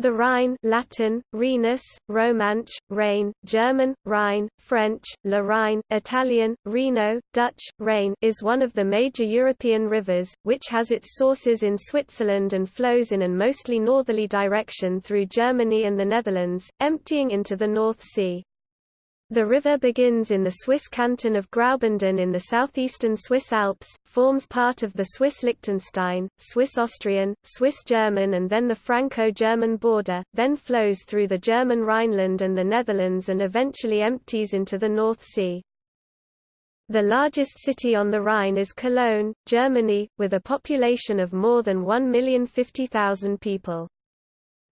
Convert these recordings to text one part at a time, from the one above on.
The Rhine Latin, Rhenus, Romansch, Rhein, German, Rhine, French, Le Rhine, Italian, Reno, Dutch, Rhein is one of the major European rivers, which has its sources in Switzerland and flows in an mostly northerly direction through Germany and the Netherlands, emptying into the North Sea. The river begins in the Swiss canton of Graubünden in the southeastern Swiss Alps, forms part of the Swiss Liechtenstein, Swiss-Austrian, Swiss-German and then the Franco-German border, then flows through the German Rhineland and the Netherlands and eventually empties into the North Sea. The largest city on the Rhine is Cologne, Germany, with a population of more than 1,050,000 people.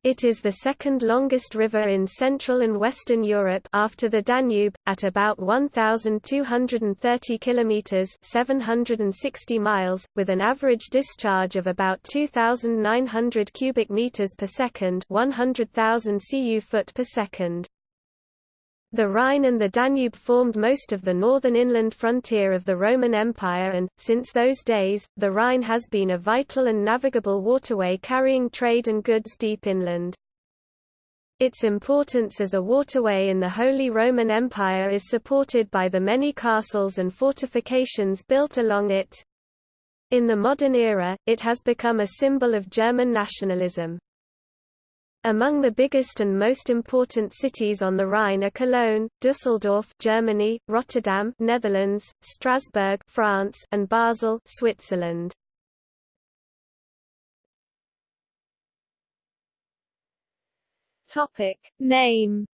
It is the second longest river in Central and Western Europe after the Danube, at about 1,230 kilometers (760 miles), with an average discharge of about 2,900 cubic meters per second (100,000 cu foot per second). The Rhine and the Danube formed most of the northern inland frontier of the Roman Empire and, since those days, the Rhine has been a vital and navigable waterway carrying trade and goods deep inland. Its importance as a waterway in the Holy Roman Empire is supported by the many castles and fortifications built along it. In the modern era, it has become a symbol of German nationalism. Among the biggest and most important cities on the Rhine are Cologne, Düsseldorf, Germany, Rotterdam, Netherlands, Strasbourg, France, and Basel, Switzerland. Topic: Name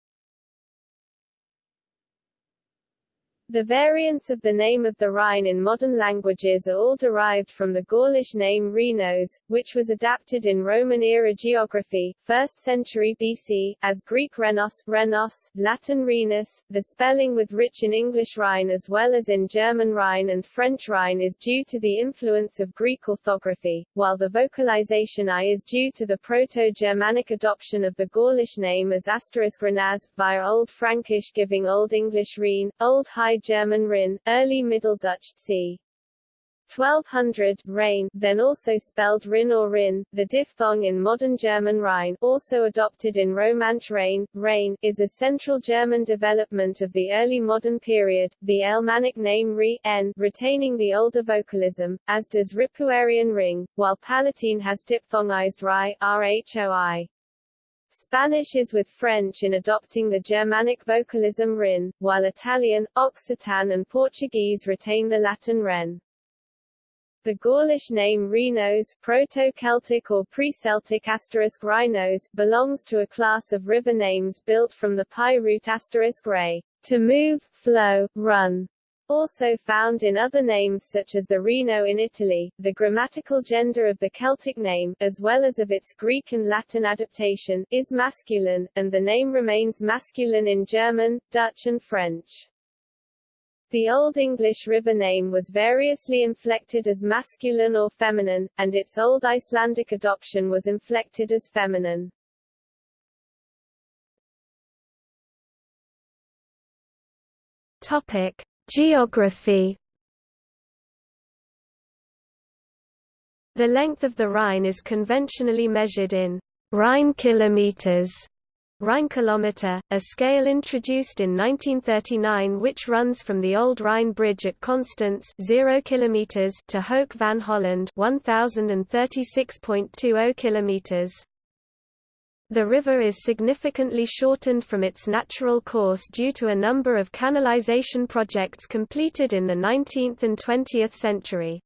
The variants of the name of the Rhine in modern languages are all derived from the Gaulish name Rhenos, which was adapted in Roman-era geography, 1st century BC, as Greek Renos, Renos, Latin Rhenus. The spelling with rich in English Rhine as well as in German Rhine and French Rhine is due to the influence of Greek orthography, while the vocalization I is due to the Proto-Germanic adoption of the Gaulish name as asterisk Renaz, via Old Frankish giving Old English Rhine, Old High German Rhin, Early Middle Dutch c. 1200 Rhein, then also spelled Rin or Rin, the diphthong in modern German Rhine, also adopted in Romansch Rhein, Rhein, is a central German development of the early modern period, the Alemannic name Ri, n, retaining the older vocalism, as does Ripuarian Ring, while Palatine has diphthongized Ri, Rhoi. Spanish is with French in adopting the Germanic vocalism rin, while Italian, Occitan and Portuguese retain the Latin ren. The Gaulish name Rhenos Proto-Celtic or Pre-Celtic asterisk Rhinos belongs to a class of river names built from the PIE root asterisk ray, to move, flow, run, also found in other names such as the Reno in Italy, the grammatical gender of the Celtic name, as well as of its Greek and Latin adaptation, is masculine, and the name remains masculine in German, Dutch and French. The Old English river name was variously inflected as masculine or feminine, and its Old Icelandic adoption was inflected as feminine. Topic: Geography The length of the Rhine is conventionally measured in Rhine kilometers, Rhine kilometer, a scale introduced in 1939 which runs from the old Rhine bridge at Constance 0 kilometers to Hoek van Holland 1036.20 kilometers. The river is significantly shortened from its natural course due to a number of canalization projects completed in the 19th and 20th century.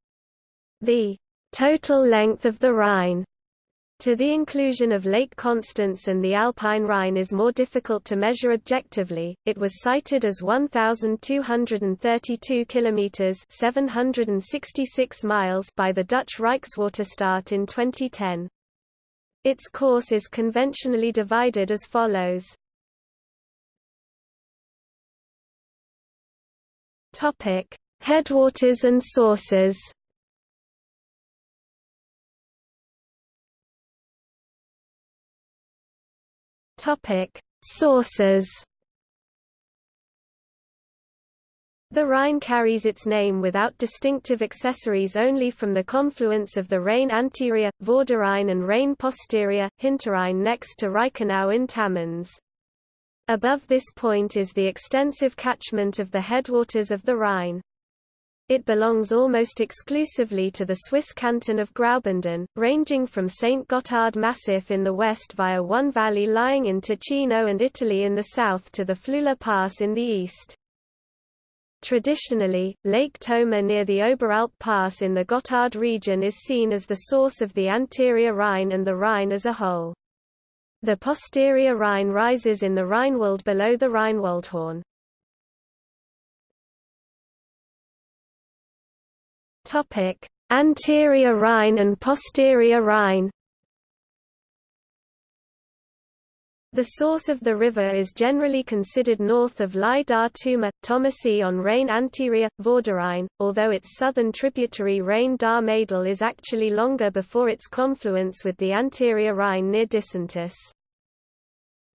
The total length of the Rhine to the inclusion of Lake Constance and the Alpine Rhine is more difficult to measure objectively. It was cited as 1232 kilometers, 766 miles by the Dutch Rijkswaterstaat in 2010. Its course is conventionally divided as follows. Topic: Headwaters and sources. Topic: Sources. The Rhine carries its name without distinctive accessories only from the confluence of the Rhine anterior, Vorderrhein and Rhine posterior, Hinterrhein next to Reichenau in Tamins. Above this point is the extensive catchment of the headwaters of the Rhine. It belongs almost exclusively to the Swiss canton of Graubünden, ranging from St. Gotthard Massif in the west via one valley lying in Ticino and Italy in the south to the Flüela Pass in the east. Traditionally, Lake Toma near the Oberalp Pass in the Gotthard region is seen as the source of the anterior Rhine and the Rhine as a whole. The posterior Rhine rises in the Rheinwald below the Rheinwaldhorn. Anterior Rhine and posterior Rhine The source of the river is generally considered north of Lai da Tuma, Tomasee on Rhine anterior, Vorderrhein, although its southern tributary Rhein dar Madel is actually longer before its confluence with the anterior Rhine near Disentis.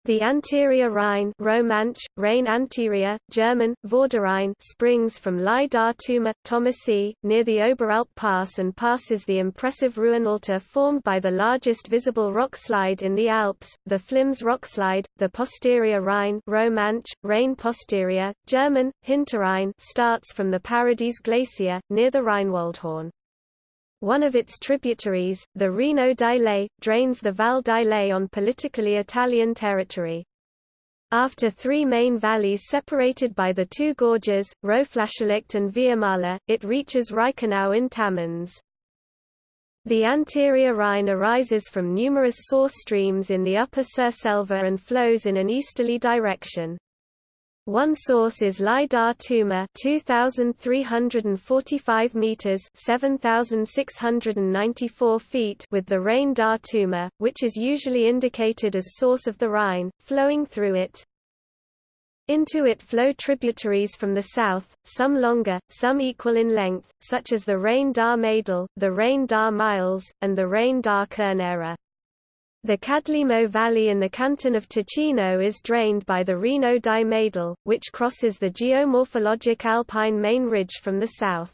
The anterior Rhine Romansch, Rhine anterior, German, Vorderrhein springs from Lai da Tuma, Tomasee, near the Oberalp Pass and passes the impressive Ruinaulta formed by the largest visible rock slide in the Alps, the Flims rockslide. The posterior Rhine Romansch, Rhine posterior, German, Hinterrhein starts from the Paradies Glacier, near the Rheinwaldhorn. One of its tributaries, the Reno d'Islet, drains the Val d'Islet on politically Italian territory. After three main valleys separated by the two gorges, Roflaschlucht and Viamala, it reaches Reichenau in Tamins. The anterior Rhine arises from numerous source streams in the upper Surselva and flows in an easterly direction. One source is Lai da Tuma 2345 meters 7694 feet with the Rhein dar Tuma, which is usually indicated as source of the Rhine, flowing through it. Into it flow tributaries from the south, some longer, some equal in length, such as the Rhein dar Madel, the Rhein dar Miles, and the Rhein dar Kernera. The Cadlimo Valley in the canton of Ticino is drained by the Reno di Medel, which crosses the geomorphologic alpine main ridge from the south.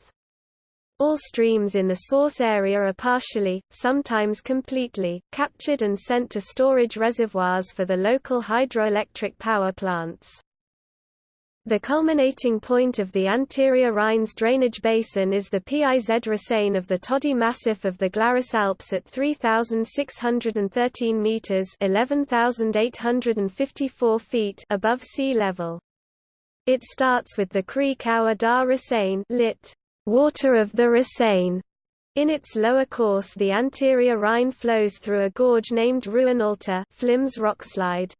All streams in the source area are partially, sometimes completely, captured and sent to storage reservoirs for the local hydroelectric power plants. The culminating point of the anterior Rhine's drainage basin is the Piz Russein of the Tödi Massif of the Glarus Alps at 3,613 metres 11,854 feet above sea level. It starts with the Creek dar Racein lit. Water of the Racein. In its lower course the anterior Rhine flows through a gorge named Ruinaulta Flims rockslide.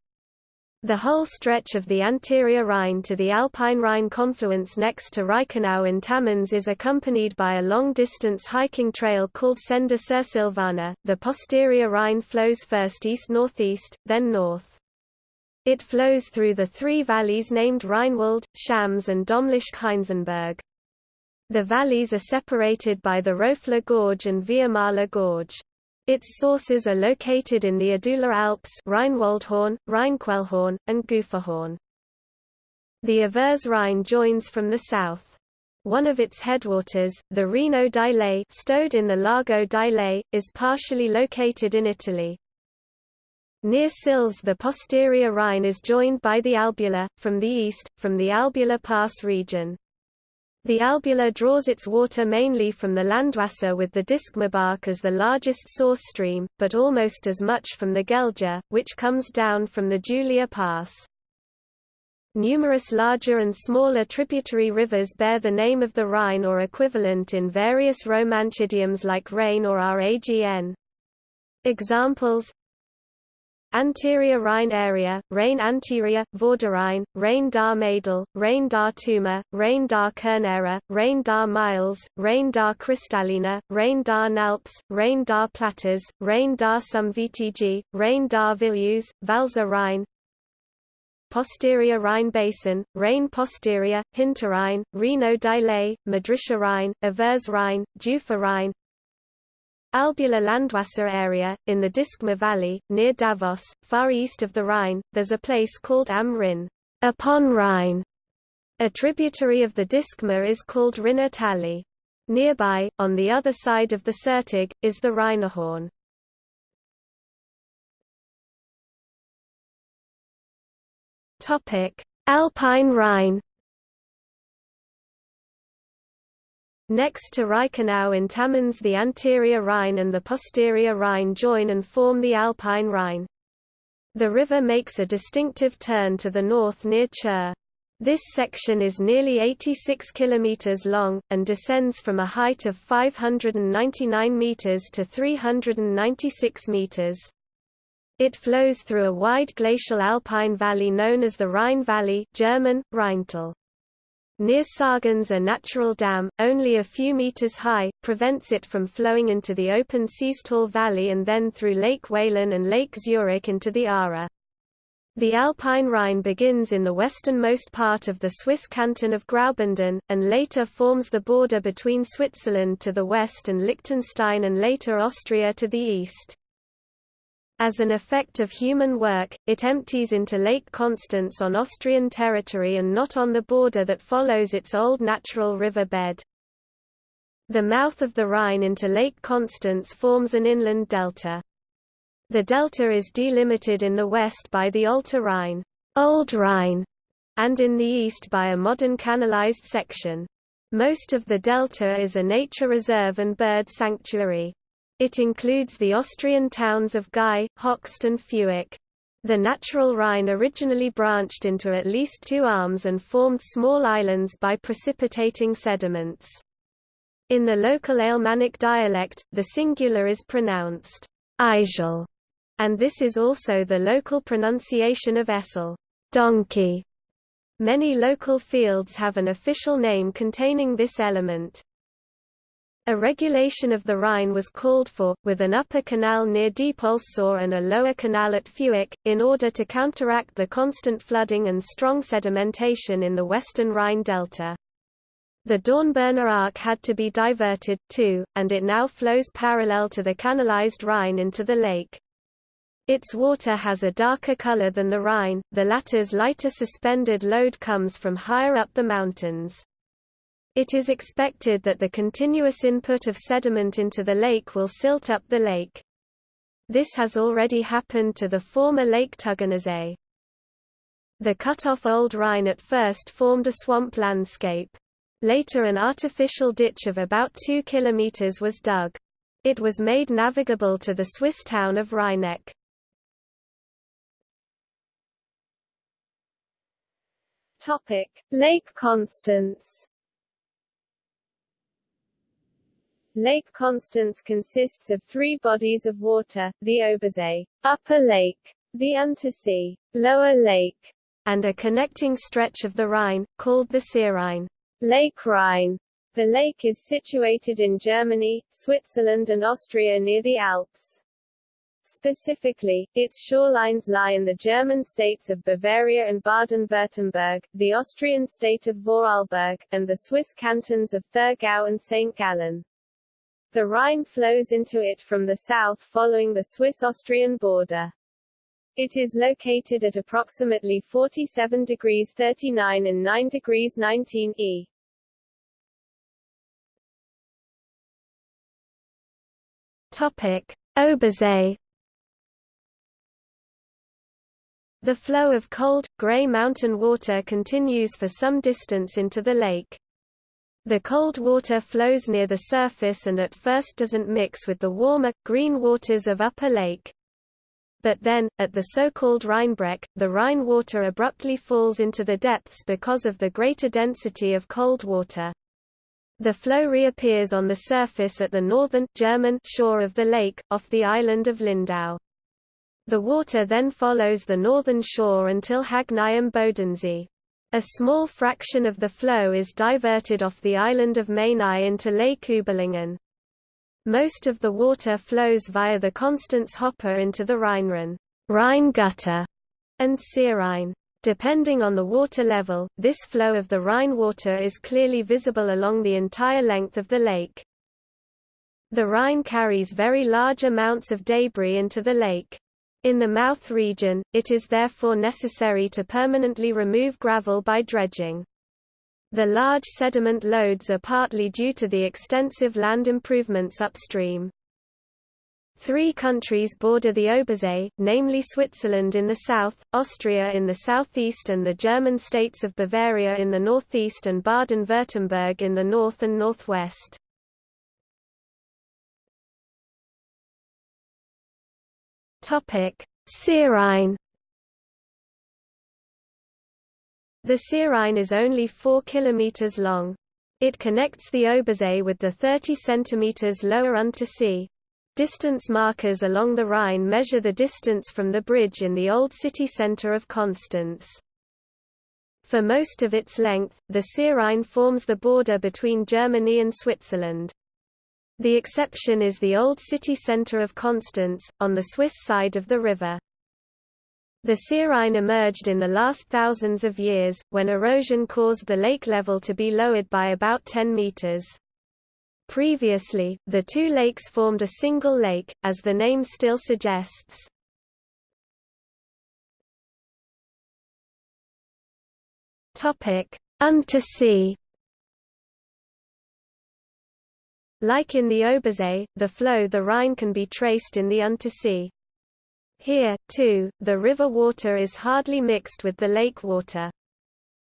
The whole stretch of the anterior Rhine to the Alpine Rhine confluence next to Reichenau in Tamins is accompanied by a long-distance hiking trail called Senda Sursilvana. The posterior Rhine flows first east-northeast, then north. It flows through the three valleys named Rheinwald, Schams and Domleschg-Heinzenberg. The valleys are separated by the Roffla Gorge and Viamala Gorge. Its sources are located in the Adula Alps Rheinwaldhorn, Rheinquellhorn, and Guferhorn. The Avers Rhine joins from the south. One of its headwaters, the Reno d'Islet stowed in the Lago d'Islet, is partially located in Italy. Near Sils the posterior Rhine is joined by the Albula, from the east, from the Albula Pass region. The Albula draws its water mainly from the Landwasser with the Dischmabach as the largest source stream, but almost as much from the Gelgia, which comes down from the Julier Pass. Numerous larger and smaller tributary rivers bear the name of the Rhine or equivalent in various Romansh idioms like Rhein or Ragn. Examples Anterior Rhine area, Rhine anterior, Vorderrhein, Rhine dar Madel, Rhein dar Tuma, Rhine dar Kernera, Rhein dar Miles, Rhine dar Kristallina, Rhein dar Nalps, Rhein dar Platters, Rhein dar Some VTG, Rhein dar Villius, Valser Rhine, Posterior Rhine Basin, Rhein posterior, Hinterrhein, Reno d'Islet, Madrischer Rhine, Avers Rhine, Jufer Rhine Albula Landwasser area, in the Dischma Valley, near Davos, far east of the Rhine, there's a place called Am Rhin, upon Rhine, A tributary of the Dischma is called Rinner Tally. Nearby, on the other side of the Sertig, is the Rheinhorn. Alpine Rhine Next to Reichenau in Tamins the anterior Rhine and the posterior Rhine join and form the Alpine Rhine. The river makes a distinctive turn to the north near Chur. This section is nearly 86 km long, and descends from a height of 599 meters to 396 meters. It flows through a wide glacial alpine valley known as the Rhine Valley German, Rheintal. Near Sargans a natural dam, only a few meters high, prevents it from flowing into the open Seeztal Valley and then through Lake Walen and Lake Zurich into the Aare. The Alpine Rhine begins in the westernmost part of the Swiss canton of Graubünden, and later forms the border between Switzerland to the west and Liechtenstein and later Austria to the east. As an effect of human work, it empties into Lake Constance on Austrian territory and not on the border that follows its old natural river bed. The mouth of the Rhine into Lake Constance forms an inland delta. The delta is delimited in the west by the Alter Rhine, Old Rhine, and in the east by a modern canalized section. Most of the delta is a nature reserve and bird sanctuary. It includes the Austrian towns of Gaie, Hochst and Feucht. The natural Rhine originally branched into at least two arms and formed small islands by precipitating sediments. In the local Alemannic dialect, the singular is pronounced Eijel, and this is also the local pronunciation of Essel, donkey. Many local fields have an official name containing this element. A regulation of the Rhine was called for, with an upper canal near Diepoldsau and a lower canal at Feucht, in order to counteract the constant flooding and strong sedimentation in the western Rhine delta. The Dornbirner Ach had to be diverted, too, and it now flows parallel to the canalized Rhine into the lake. Its water has a darker color than the Rhine, the latter's lighter suspended load comes from higher up the mountains. It is expected that the continuous input of sediment into the lake will silt up the lake. This has already happened to the former Lake Tegernsee. The cut-off Old Rhine at first formed a swamp landscape. Later an artificial ditch of about 2 km was dug. It was made navigable to the Swiss town of Rheineck. Lake Constance Lake Constance consists of three bodies of water, the Obersee, Upper Lake, the Untersee, Lower Lake, and a connecting stretch of the Rhine, called the Seerhein. Lake Rhine. The lake is situated in Germany, Switzerland and Austria near the Alps. Specifically, its shorelines lie in the German states of Bavaria and Baden-Württemberg, the Austrian state of Vorarlberg, and the Swiss cantons of Thurgau and St. Gallen. The Rhine flows into it from the south following the Swiss-Austrian border. It is located at approximately 47 degrees 39 and 9 degrees 19 E. Topic: Obersee. The flow of cold, grey mountain water continues for some distance into the lake. The cold water flows near the surface and at first doesn't mix with the warmer, green waters of Upper Lake. But then, at the so-called Rheinbrech, the Rhine water abruptly falls into the depths because of the greater density of cold water. The flow reappears on the surface at the northern German shore of the lake, off the island of Lindau. The water then follows the northern shore until Hagnau am Bodensee. A small fraction of the flow is diverted off the island of Mainau into Lake Überlingen. Most of the water flows via the Constance Hopper into the Rheinrinne, Rhine gutter, and Seerhein. Depending on the water level, this flow of the Rhine water is clearly visible along the entire length of the lake. The Rhine carries very large amounts of debris into the lake. In the mouth region, it is therefore necessary to permanently remove gravel by dredging. The large sediment loads are partly due to the extensive land improvements upstream. Three countries border the Obersee, namely Switzerland in the south, Austria in the southeast and the German states of Bavaria in the northeast and Baden-Württemberg in the north and northwest. Seerhein The Seerhein is only 4 km long. It connects the Obersee with the 30 cm lower Untersee, Distance markers along the Rhine measure the distance from the bridge in the old city centre of Constance. For most of its length, the Seerhein forms the border between Germany and Switzerland. The exception is the old city centre of Constance, on the Swiss side of the river. The Seerhein emerged in the last thousands of years, when erosion caused the lake level to be lowered by about 10 meters. Previously, the two lakes formed a single lake, as the name still suggests. Untersee Like in the Obersee, the flow the Rhine can be traced in the Untersee. Here, too, the river water is hardly mixed with the lake water.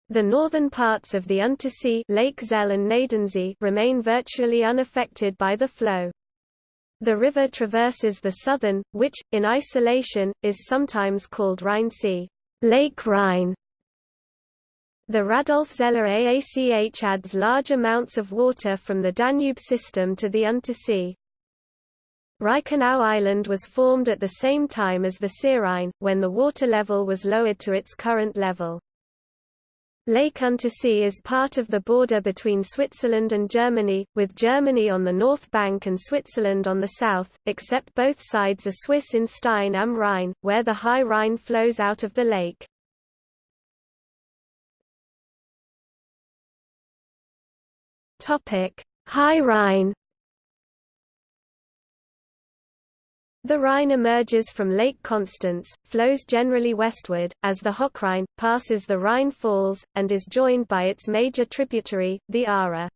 The northern parts of the Untersee Lake Zell and Gnadensee remain virtually unaffected by the flow. The river traverses the southern, which, in isolation, is sometimes called Rheinsee Lake Rhine. The Radolf-Zeller AACH adds large amounts of water from the Danube system to the Untersee. Reichenau Island was formed at the same time as the Seerhein, when the water level was lowered to its current level. Lake Untersee is part of the border between Switzerland and Germany, with Germany on the north bank and Switzerland on the south, except both sides are Swiss in Stein am Rhein, where the High Rhine flows out of the lake. High Rhine The Rhine emerges from Lake Constance, flows generally westward, as the Hochrhein, passes the Rhine Falls, and is joined by its major tributary, the Aare.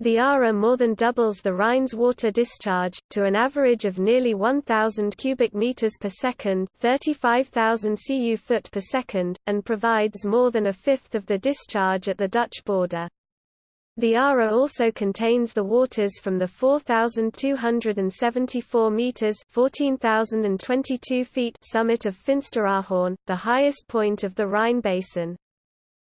The Aare more than doubles the Rhine's water discharge, to an average of nearly 1,000 cubic meters per second 35,000 cu foot per second, and provides more than a fifth of the discharge at the Dutch border. The Aare also contains the waters from the 4,274 metres 14,022 feet summit of Finsteraarhorn, the highest point of the Rhine basin.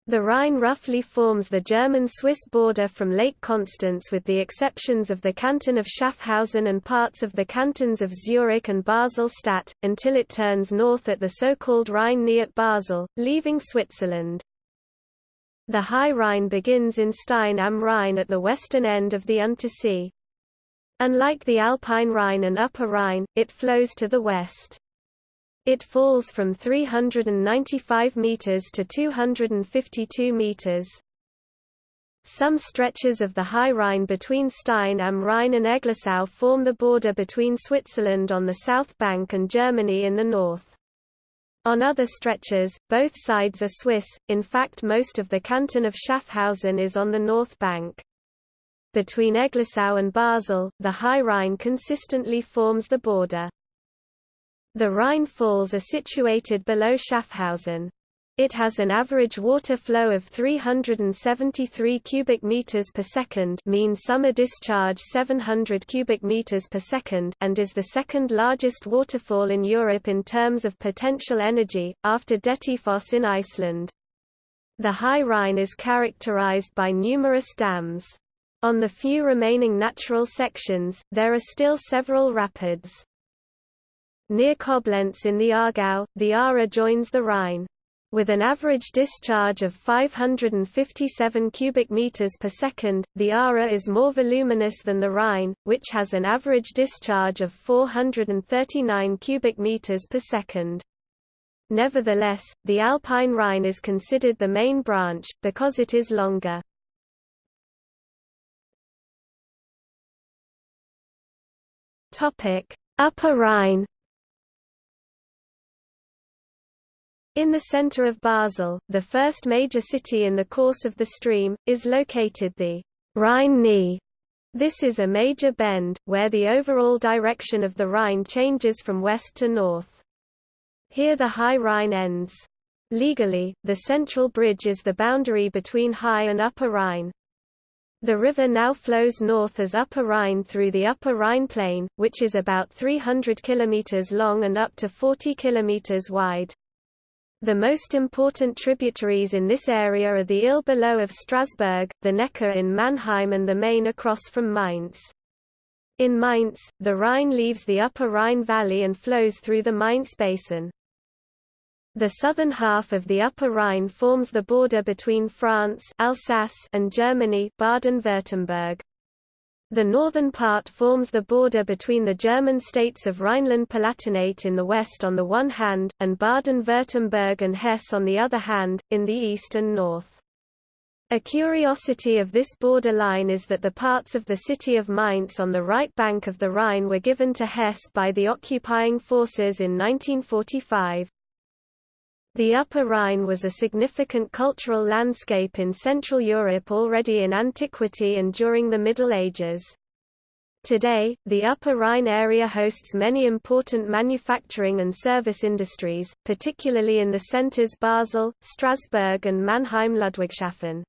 The Rhine roughly forms the German-Swiss border from Lake Constance with the exceptions of the canton of Schaffhausen and parts of the cantons of Zurich and Basel-Stadt, until it turns north at the so-called Rhine at Basel, leaving Switzerland. The High Rhine begins in Stein am Rhein at the western end of the Untersee. Unlike the Alpine Rhine and Upper Rhine, it flows to the west. It falls from 395 meters to 252 meters. Some stretches of the High Rhine between Stein am Rhein and Eglisau form the border between Switzerland on the south bank and Germany in the north. On other stretches, both sides are Swiss, in fact most of the canton of Schaffhausen is on the north bank. Between Eglisau and Basel, the High Rhine consistently forms the border. The Rhine Falls are situated below Schaffhausen. It has an average water flow of 373 cubic meters per second, mean summer discharge 700 cubic meters per second, and is the second largest waterfall in Europe in terms of potential energy after Dettifoss in Iceland. The High Rhine is characterized by numerous dams. On the few remaining natural sections, there are still several rapids. Near Koblenz in the Aargau, the Aare joins the Rhine. With an average discharge of 557 cubic meters per second, the Aare is more voluminous than the Rhine, which has an average discharge of 439 cubic meters per second. Nevertheless, the Alpine Rhine is considered the main branch, because it is longer. Upper Rhine In the center of Basel, the first major city in the course of the stream, is located the Rhine-Knee. This is a major bend, where the overall direction of the Rhine changes from west to north. Here the High Rhine ends. Legally, the central bridge is the boundary between High and Upper Rhine. The river now flows north as Upper Rhine through the Upper Rhine Plain, which is about 300 km long and up to 40 km wide. The most important tributaries in this area are the Ill below of Strasbourg, the Neckar in Mannheim and the Main across from Mainz. In Mainz, the Rhine leaves the Upper Rhine Valley and flows through the Mainz Basin. The southern half of the Upper Rhine forms the border between France Alsace and Germany Baden-Württemberg. The northern part forms the border between the German states of Rhineland-Palatinate in the west on the one hand, and Baden-Württemberg and Hesse on the other hand, in the east and north. A curiosity of this border line is that the parts of the city of Mainz on the right bank of the Rhine were given to Hesse by the occupying forces in 1945. The Upper Rhine was a significant cultural landscape in Central Europe already in antiquity and during the Middle Ages. Today, the Upper Rhine area hosts many important manufacturing and service industries, particularly in the centers Basel, Strasbourg and Mannheim-Ludwigshafen.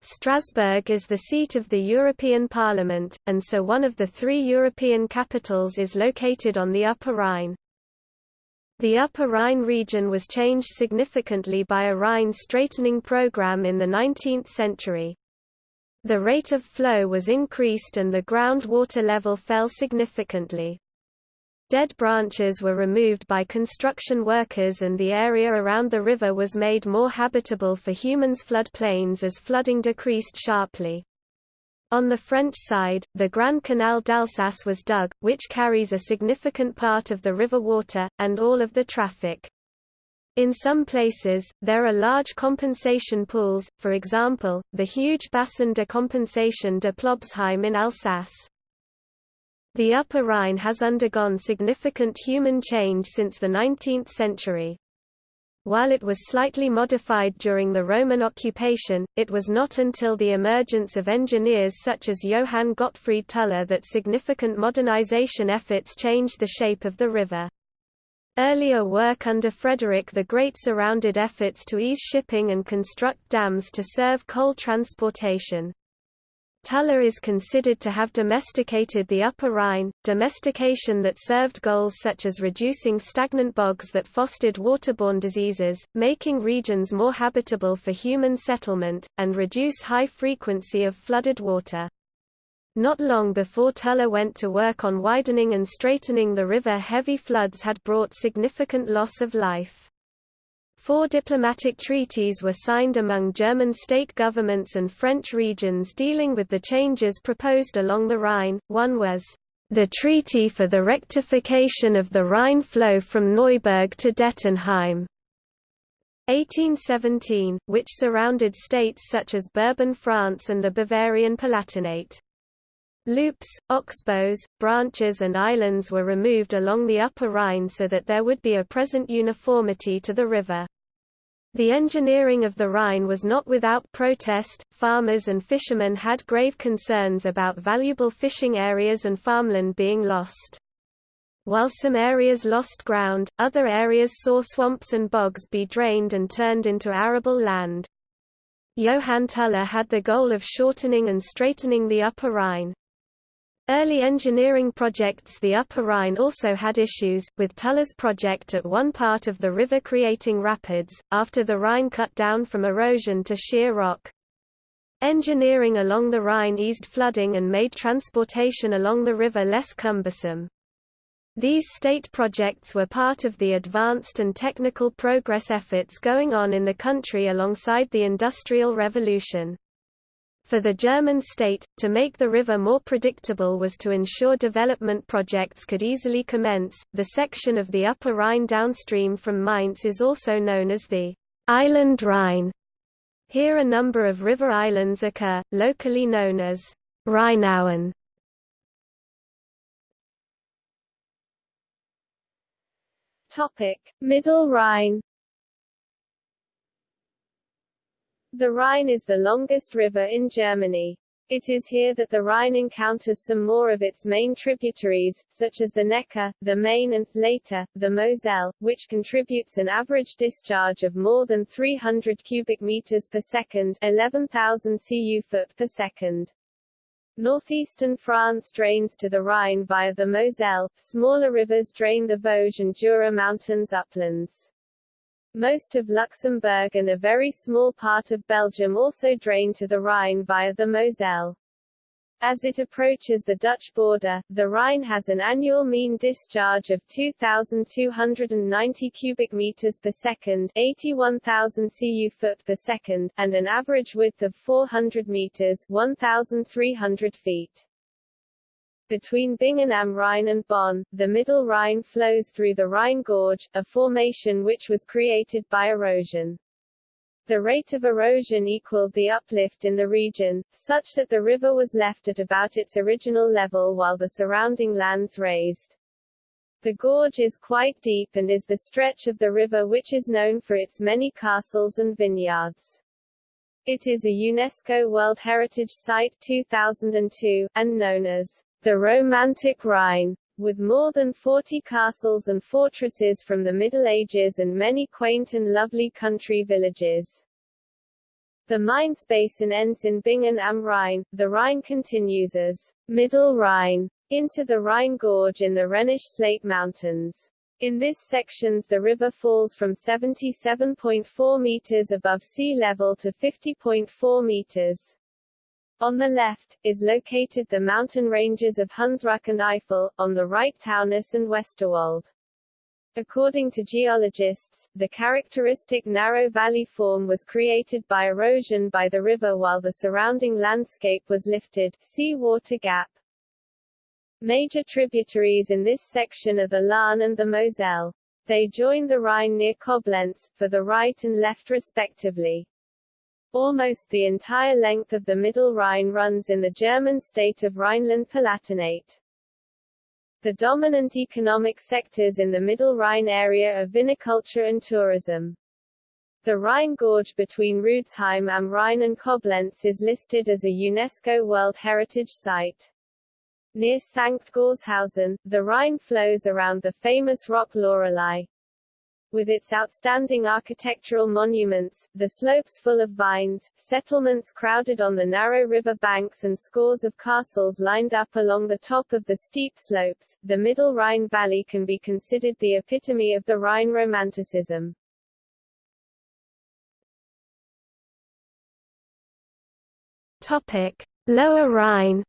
Strasbourg is the seat of the European Parliament, and so one of the three European capitals is located on the Upper Rhine. The Upper Rhine region was changed significantly by a Rhine straightening program in the 19th century. The rate of flow was increased and the groundwater level fell significantly. Dead branches were removed by construction workers and the area around the river was made more habitable for humans flood plains as flooding decreased sharply. On the French side, the Grand Canal d'Alsace was dug, which carries a significant part of the river water, and all of the traffic. In some places, there are large compensation pools, for example, the huge Bassin de Compensation de Plobsheim in Alsace. The Upper Rhine has undergone significant human change since the 19th century. While it was slightly modified during the Roman occupation, it was not until the emergence of engineers such as Johann Gottfried Tulla that significant modernization efforts changed the shape of the river. Earlier work under Frederick the Great surrounded efforts to ease shipping and construct dams to serve coal transportation. Tulla is considered to have domesticated the Upper Rhine, domestication that served goals such as reducing stagnant bogs that fostered waterborne diseases, making regions more habitable for human settlement, and reduce high frequency of flooded water. Not long before Tulla went to work on widening and straightening the river heavy floods had brought significant loss of life. Four diplomatic treaties were signed among German state governments and French regions dealing with the changes proposed along the Rhine. One was the Treaty for the Rectification of the Rhine Flow from Neuburg to Dettenheim. 1817, which surrounded states such as Bourbon France and the Bavarian Palatinate. Loops, oxbows, branches and islands were removed along the Upper Rhine so that there would be a present uniformity to the river. The engineering of the Rhine was not without protest, farmers and fishermen had grave concerns about valuable fishing areas and farmland being lost. While some areas lost ground, other areas saw swamps and bogs be drained and turned into arable land. Johann Tulla had the goal of shortening and straightening the Upper Rhine. Early engineering projects The Upper Rhine also had issues, with Tulla's project at one part of the river creating rapids, after the Rhine cut down from erosion to sheer rock. Engineering along the Rhine eased flooding and made transportation along the river less cumbersome. These state projects were part of the advanced and technical progress efforts going on in the country alongside the Industrial Revolution. For the German state, to make the river more predictable was to ensure development projects could easily commence. The section of the Upper Rhine downstream from Mainz is also known as the Island Rhine. Here a number of river islands occur, locally known as Rheinauen. Topic: Middle Rhine The Rhine is the longest river in Germany. It is here that the Rhine encounters some more of its main tributaries, such as the Neckar, the Main and, later, the Moselle, which contributes an average discharge of more than 300 cubic meters per second 11,000 cu foot per second. Northeastern France drains to the Rhine via the Moselle, smaller rivers drain the Vosges and Jura mountains uplands. Most of Luxembourg and a very small part of Belgium also drain to the Rhine via the Moselle. As it approaches the Dutch border, the Rhine has an annual mean discharge of 2,290 cubic meters per second 81,000 cu foot per second, and an average width of 400 meters 1,300 feet. Between Bingen am Rhein and Bonn, the Middle Rhine flows through the Rhine Gorge, a formation which was created by erosion. The rate of erosion equaled the uplift in the region, such that the river was left at about its original level while the surrounding lands raised. The gorge is quite deep and is the stretch of the river which is known for its many castles and vineyards. It is a UNESCO World Heritage Site 2002, and known as the Romantic Rhine, with more than 40 castles and fortresses from the Middle Ages and many quaint and lovely country villages. The Mainz basin ends in Bingen am Rhein. The Rhine continues as Middle Rhine into the Rhine Gorge in the Rhenish Slate Mountains. In this sections the river falls from 77.4 meters above sea level to 50.4 meters. On the left, is located the mountain ranges of Hunsrück and Eifel, on the right Taunus and Westerwald. According to geologists, the characteristic narrow valley form was created by erosion by the river while the surrounding landscape was lifted sea water gap. Major tributaries in this section are the Lahn and the Moselle. They join the Rhine near Koblenz, for the right and left respectively. Almost the entire length of the Middle Rhine runs in the German state of Rhineland-Palatinate. The dominant economic sectors in the Middle Rhine area are viniculture and tourism. The Rhine Gorge between Rudesheim am Rhein and Koblenz is listed as a UNESCO World Heritage Site. Near Sankt Goarshausen, the Rhine flows around the famous rock Lorelei with its outstanding architectural monuments, the slopes full of vines, settlements crowded on the narrow river banks and scores of castles lined up along the top of the steep slopes, the Middle Rhine Valley can be considered the epitome of the Rhine Romanticism. Topic: Lower Rhine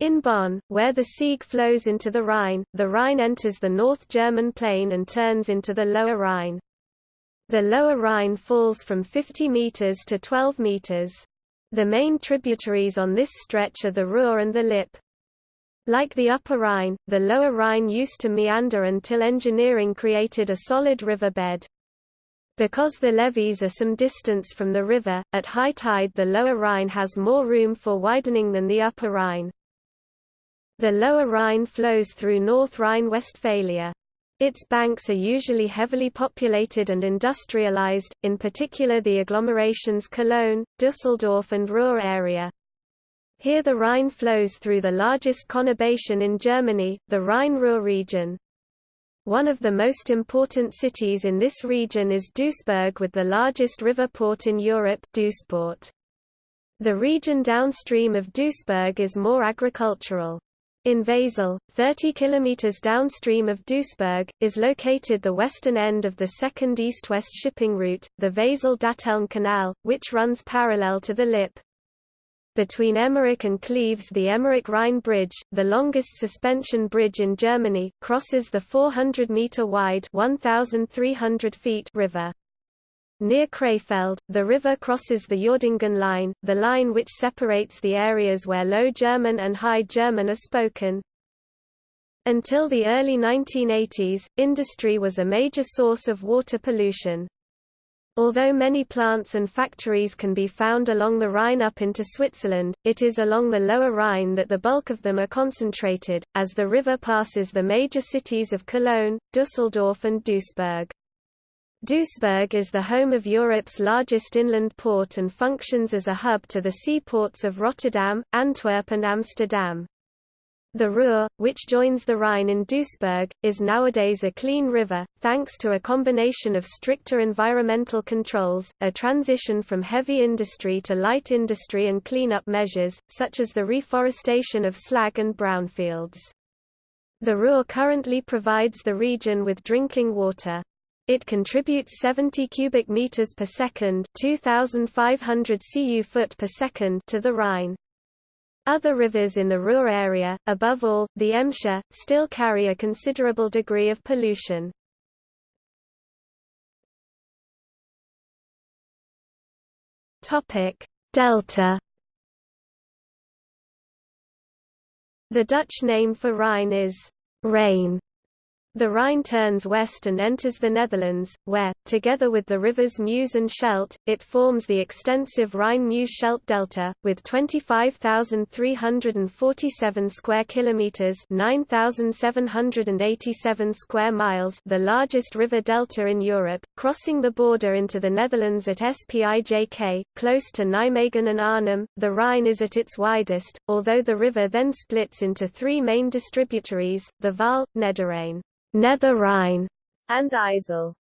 In Bonn, where the Sieg flows into the Rhine, the Rhine enters the North German plain and turns into the Lower Rhine. The Lower Rhine falls from 50 meters to 12 meters. The main tributaries on this stretch are the Ruhr and the Lippe. Like the Upper Rhine, the Lower Rhine used to meander until engineering created a solid river bed. Because the levees are some distance from the river, at high tide the Lower Rhine has more room for widening than the Upper Rhine. The Lower Rhine flows through North Rhine-Westphalia. Its banks are usually heavily populated and industrialized, in particular the agglomerations Cologne, Düsseldorf and Ruhr area. Here the Rhine flows through the largest conurbation in Germany, the Rhine-Ruhr region. One of the most important cities in this region is Duisburg with the largest river port in Europe Duisport. The region downstream of Duisburg is more agricultural. In Wesel, 30 km downstream of Duisburg, is located the western end of the second east-west shipping route, the Wesel-Datteln Canal, which runs parallel to the Lippe. Between Emmerich and Cleves the Emmerich-Rhine Bridge, the longest suspension bridge in Germany, crosses the 400-metre-wide river. Near Krefeld, the river crosses the Uerdingen line, the line which separates the areas where Low German and High German are spoken. Until the early 1980s, industry was a major source of water pollution. Although many plants and factories can be found along the Rhine up into Switzerland, it is along the lower Rhine that the bulk of them are concentrated, as the river passes the major cities of Cologne, Düsseldorf and Duisburg. Duisburg is the home of Europe's largest inland port and functions as a hub to the seaports of Rotterdam, Antwerp and Amsterdam. The Ruhr, which joins the Rhine in Duisburg, is nowadays a clean river, thanks to a combination of stricter environmental controls, a transition from heavy industry to light industry and cleanup measures, such as the reforestation of slag and brownfields. The Ruhr currently provides the region with drinking water. It contributes 70 cubic meters per second, 2500 cu foot per second to the Rhine. Other rivers in the Ruhr area, above all, the Emscher, still carry a considerable degree of pollution. Delta. The Dutch name for Rhine is Rhine. The Rhine turns west and enters the Netherlands, where, together with the rivers Meuse and Scheldt, it forms the extensive Rhine-Meuse-Scheldt delta, with 25,347 square kilometers (9,787 square miles), the largest river delta in Europe, crossing the border into the Netherlands at Spijk, close to Nijmegen and Arnhem. The Rhine is at its widest, although the river then splits into three main distributaries: the Waal, Nederrhein. Nether Rhine, and IJssel.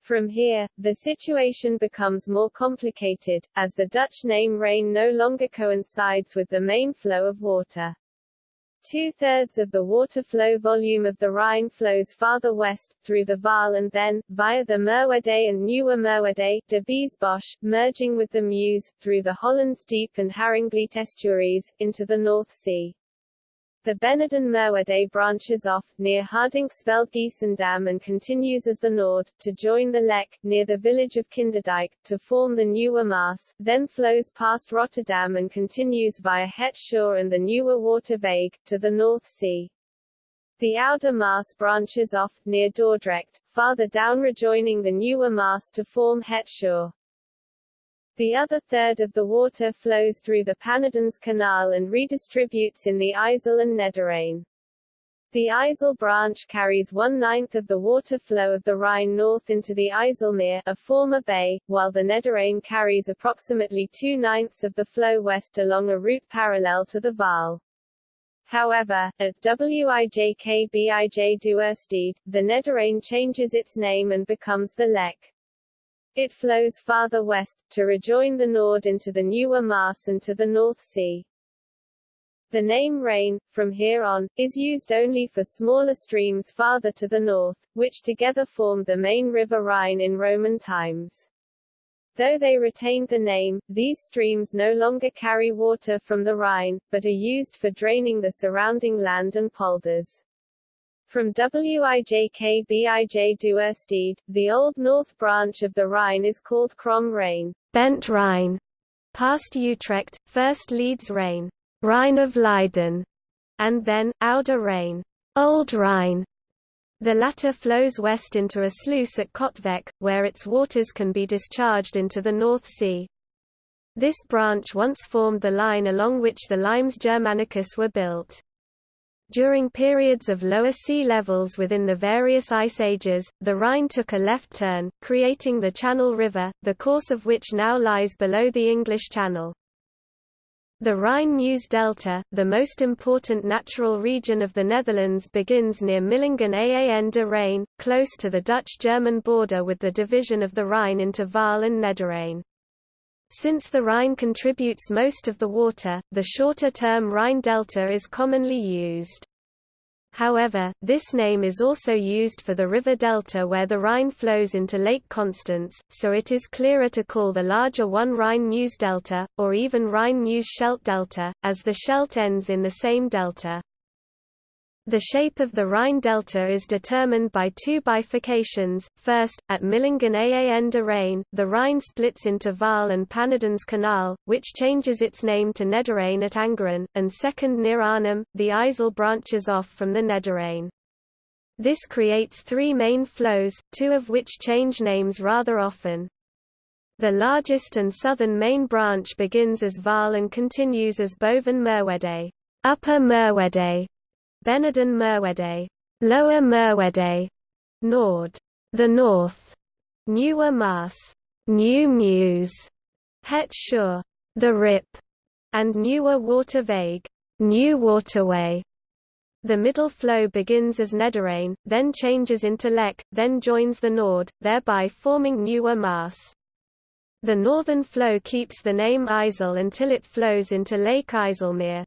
From here, the situation becomes more complicated, as the Dutch name Rhine no longer coincides with the main flow of water. Two-thirds of the water flow volume of the Rhine flows farther west, through the Waal and then, via the Merwede and Nieuwe Merwede, de Biesbosch, merging with the Meuse, through the Hollands Diep and Haringvliet estuaries, into the North Sea. The Beneden Merwede branches off, near Hardinxveld Giessendam and continues as the Noord, to join the Lek, near the village of Kinderdijk, to form the Nieuwe Maas, then flows past Rotterdam and continues via Het and the Nieuwe Waterweg, to the North Sea. The Oude Maas branches off, near Dordrecht, farther down rejoining the Nieuwe Maas to form Het. The other third of the water flows through the Pannerdens Canal and redistributes in the IJssel and Nederrhein. The IJssel branch carries one-ninth of the water flow of the Rhine north into the IJsselmeer, a former bay, while the Nederrhein carries approximately two-ninths of the flow west along a route parallel to the Waal. However, at Wijk bij Duurstede, the Nederrhein changes its name and becomes the Lek. It flows farther west, to rejoin the Noord into the Nieuwe Maas and to the North Sea. The name Rhine, from here on, is used only for smaller streams farther to the north, which together formed the main river Rhine in Roman times. Though they retained the name, these streams no longer carry water from the Rhine, but are used for draining the surrounding land and polders. From Wijk bij Duurstede, the Old North branch of the Rhine is called Krom Rijn, Bent Rhine, past Utrecht, first Leeds Rhine, Rhine of Leiden, and then, Oude Rijn, Old Rhine. The latter flows west into a sluice at Katwijk, where its waters can be discharged into the North Sea. This branch once formed the line along which the limes Germanicus were built. During periods of lower sea levels within the various ice ages, the Rhine took a left turn, creating the Channel River, the course of which now lies below the English Channel. The Rhine-Meuse Delta, the most important natural region of the Netherlands begins near Millingen aan de Rijn, close to the Dutch-German border with the division of the Rhine into Waal and Nederrhein. Since the Rhine contributes most of the water, the shorter term Rhine delta is commonly used. However, this name is also used for the river delta where the Rhine flows into Lake Constance, so it is clearer to call the larger one Rhine-Meuse delta, or even Rhine-Meuse-Scheldt delta, as the Scheldt ends in the same delta. The shape of the Rhine delta is determined by two bifurcations. First, at Millingen aan de Rijn, the Rhine splits into Waal and Pannerdens Canal, which changes its name to Nederrhein at Angeren, and second near Arnhem, the IJssel branches off from the Nederrhein. This creates three main flows, two of which change names rather often. The largest and southern main branch begins as Waal and continues as Boven Merwede, Upper Merwede, Beneden Merwede, Lower Merwede, Noord, the North, Nieuwe Maas, New Meuse, Het Scheur, the Rip, and Nieuwe Waterweg, New Waterway. The middle flow begins as Nederrijn, then changes into Lek, then joins the Noord, thereby forming Nieuwe Maas. The northern flow keeps the name IJssel until it flows into Lake IJsselmeer.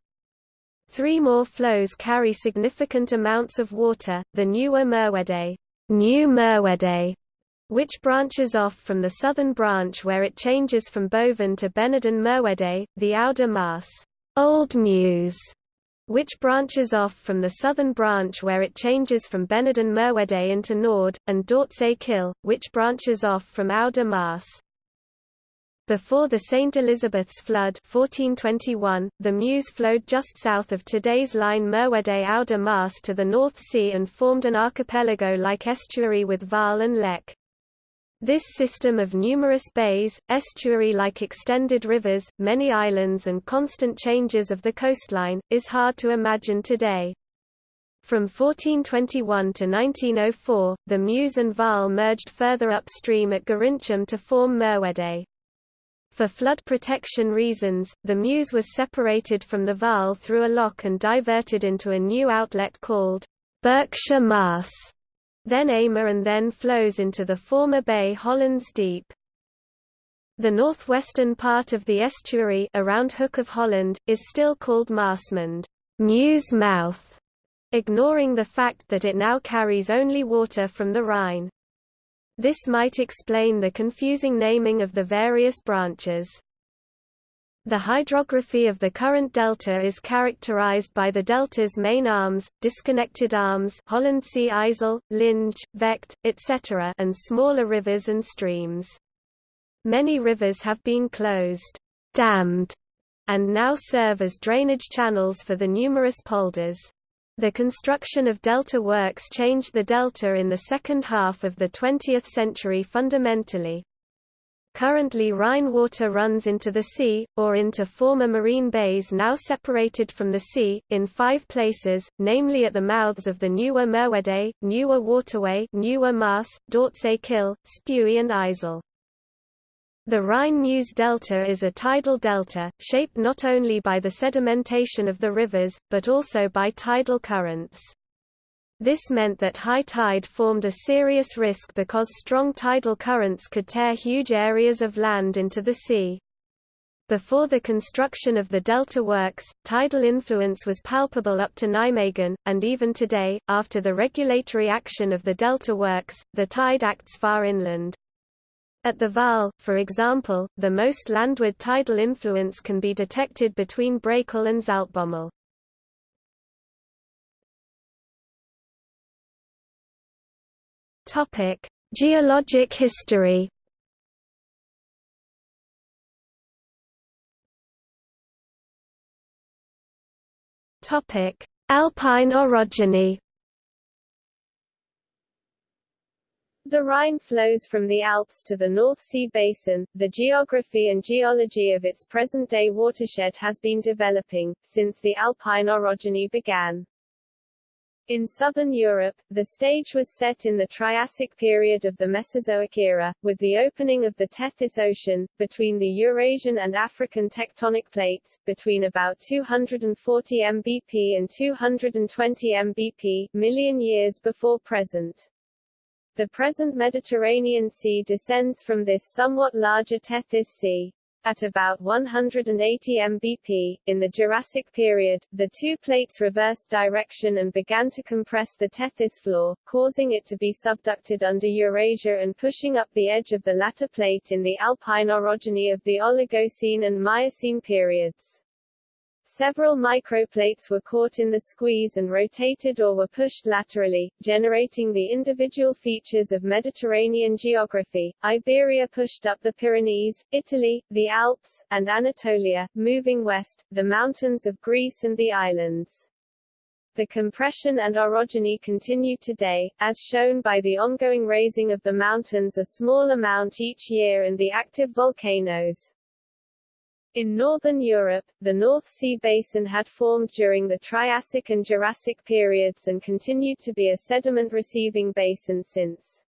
Three more flows carry significant amounts of water, the Nieuwe Merwede, New Merwede, which branches off from the southern branch where it changes from Boven to Beneden Merwede, the Oude Maas, Old Meuse, which branches off from the southern branch where it changes from Beneden Merwede into Noord, and Dordtsche Kil, which branches off from Oude. Before the St. Elizabeth's flood 1421, the Meuse flowed just south of today's line Merwede Oude Maas to the North Sea and formed an archipelago-like estuary with Waal and Lek. This system of numerous bays, estuary-like extended rivers, many islands and constant changes of the coastline, is hard to imagine today. From 1421 to 1904, the Meuse and Waal merged further upstream at Gorinchem to form Merwede. For flood protection reasons, the Meuse was separated from the Waal through a lock and diverted into a new outlet called Bergsche Maas then Amer and then flows into the former bay Hollands Diep. The northwestern part of the estuary around Hook of Holland, is still called Maasmond Meuse Mouth, ignoring the fact that it now carries only water from the Rhine. This might explain the confusing naming of the various branches. The hydrography of the current delta is characterized by the delta's main arms, disconnected arms Hollandse IJssel, Linge, Vecht, etc. and smaller rivers and streams. Many rivers have been closed, dammed, and now serve as drainage channels for the numerous polders. The construction of delta works changed the delta in the second half of the 20th century fundamentally. Currently Rhine water runs into the sea, or into former marine bays now separated from the sea, in five places, namely at the mouths of the Nieuwe Merwede, Newer Waterway Nieuwe Maas, Dordtsche Kil, Spui and IJssel. The Rhine-Meuse delta is a tidal delta, shaped not only by the sedimentation of the rivers, but also by tidal currents. This meant that high tide formed a serious risk because strong tidal currents could tear huge areas of land into the sea. Before the construction of the delta works, tidal influence was palpable up to Nijmegen, and even today, after the regulatory action of the delta works, the tide acts far inland. At the Waal, for example, the most landward tidal influence can be detected between Brakel and Zaltbommel. Topic: Geologic history. Topic: Alpine orogeny. The Rhine flows from the Alps to the North Sea basin. The geography and geology of its present-day watershed has been developing, since the Alpine orogeny began. In southern Europe, the stage was set in the Triassic period of the Mesozoic era, with the opening of the Tethys Ocean, between the Eurasian and African tectonic plates, between about 240 mbp and 220 mbp, million years before present. The present Mediterranean Sea descends from this somewhat larger Tethys Sea. At about 180 mbp, in the Jurassic period, the two plates reversed direction and began to compress the Tethys floor, causing it to be subducted under Eurasia and pushing up the edge of the latter plate in the alpine orogeny of the Oligocene and Miocene periods. Several microplates were caught in the squeeze and rotated or were pushed laterally, generating the individual features of Mediterranean geography. Iberia pushed up the Pyrenees, Italy, the Alps, and Anatolia, moving west, the mountains of Greece and the islands. The compression and orogeny continue today, as shown by the ongoing raising of the mountains a small amount each year and the active volcanoes. In northern Europe, the North Sea basin had formed during the Triassic and Jurassic periods and continued to be a sediment-receiving basin since.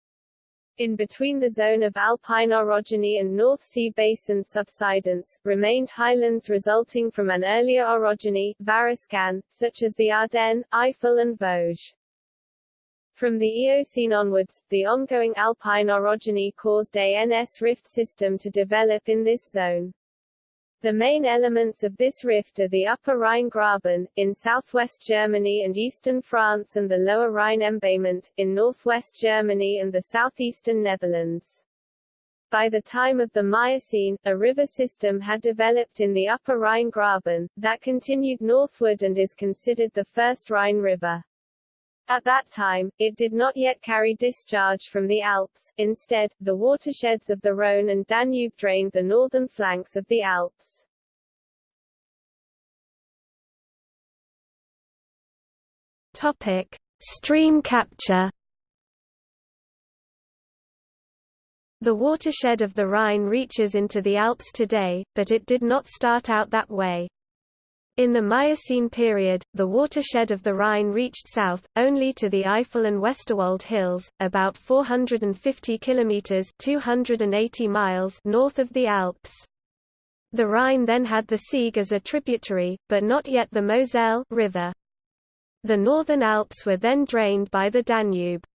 in between the zone of alpine orogeny and North Sea basin subsidence, remained highlands resulting from an earlier orogeny Variscan, such as the Ardennes, Eifel and Vosges. From the Eocene onwards, the ongoing alpine orogeny caused a NS rift system to develop in this zone. The main elements of this rift are the Upper Rhine Graben, in southwest Germany and eastern France and the Lower Rhine Embayment, in northwest Germany and the southeastern Netherlands. By the time of the Miocene, a river system had developed in the Upper Rhine Graben, that continued northward and is considered the first Rhine River. At that time, it did not yet carry discharge from the Alps, instead, the watersheds of the Rhone and Danube drained the northern flanks of the Alps. Topic. Stream capture The watershed of the Rhine reaches into the Alps today, but it did not start out that way. In the Miocene period, the watershed of the Rhine reached south, only to the Eifel and Westerwald hills, about 450 kilometers (280 miles) north of the Alps. The Rhine then had the Sieg as a tributary, but not yet the Moselle river. The northern Alps were then drained by the Danube.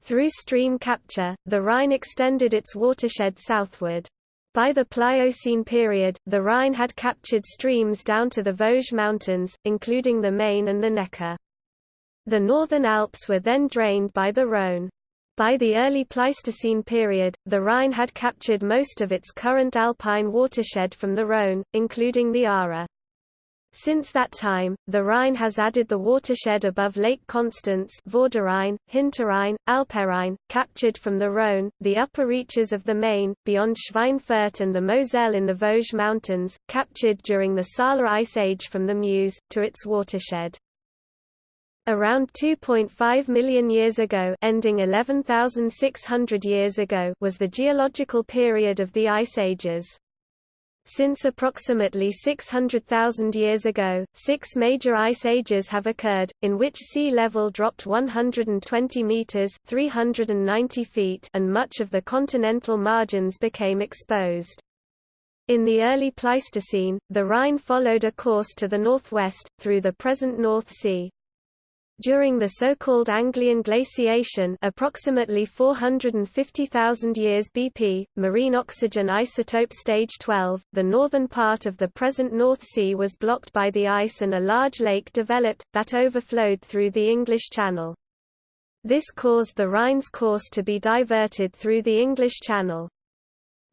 Through stream capture, the Rhine extended its watershed southward. By the Pliocene period, the Rhine had captured streams down to the Vosges Mountains, including the Main and the Neckar. The northern Alps were then drained by the Rhone. By the early Pleistocene period, the Rhine had captured most of its current alpine watershed from the Rhone, including the Aare. Since that time, the Rhine has added the watershed above Lake Constance Vorderrhein, Hinterrhein, Alpenrhein, captured from the Rhone, the upper reaches of the Main, beyond Schweinfurt and the Moselle in the Vosges Mountains, captured during the Saale Ice Age from the Meuse, to its watershed. Around 2.5 million years ago ending 11,600 years ago was the geological period of the Ice Ages. Since approximately 600,000 years ago, six major ice ages have occurred, in which sea level dropped 120 meters (390 feet) and much of the continental margins became exposed. In the early Pleistocene, the Rhine followed a course to the northwest, through the present North Sea. During the so-called Anglian glaciation approximately 450,000 years BP, marine oxygen isotope stage 12, the northern part of the present North Sea was blocked by the ice and a large lake developed, that overflowed through the English Channel. This caused the Rhine's course to be diverted through the English Channel.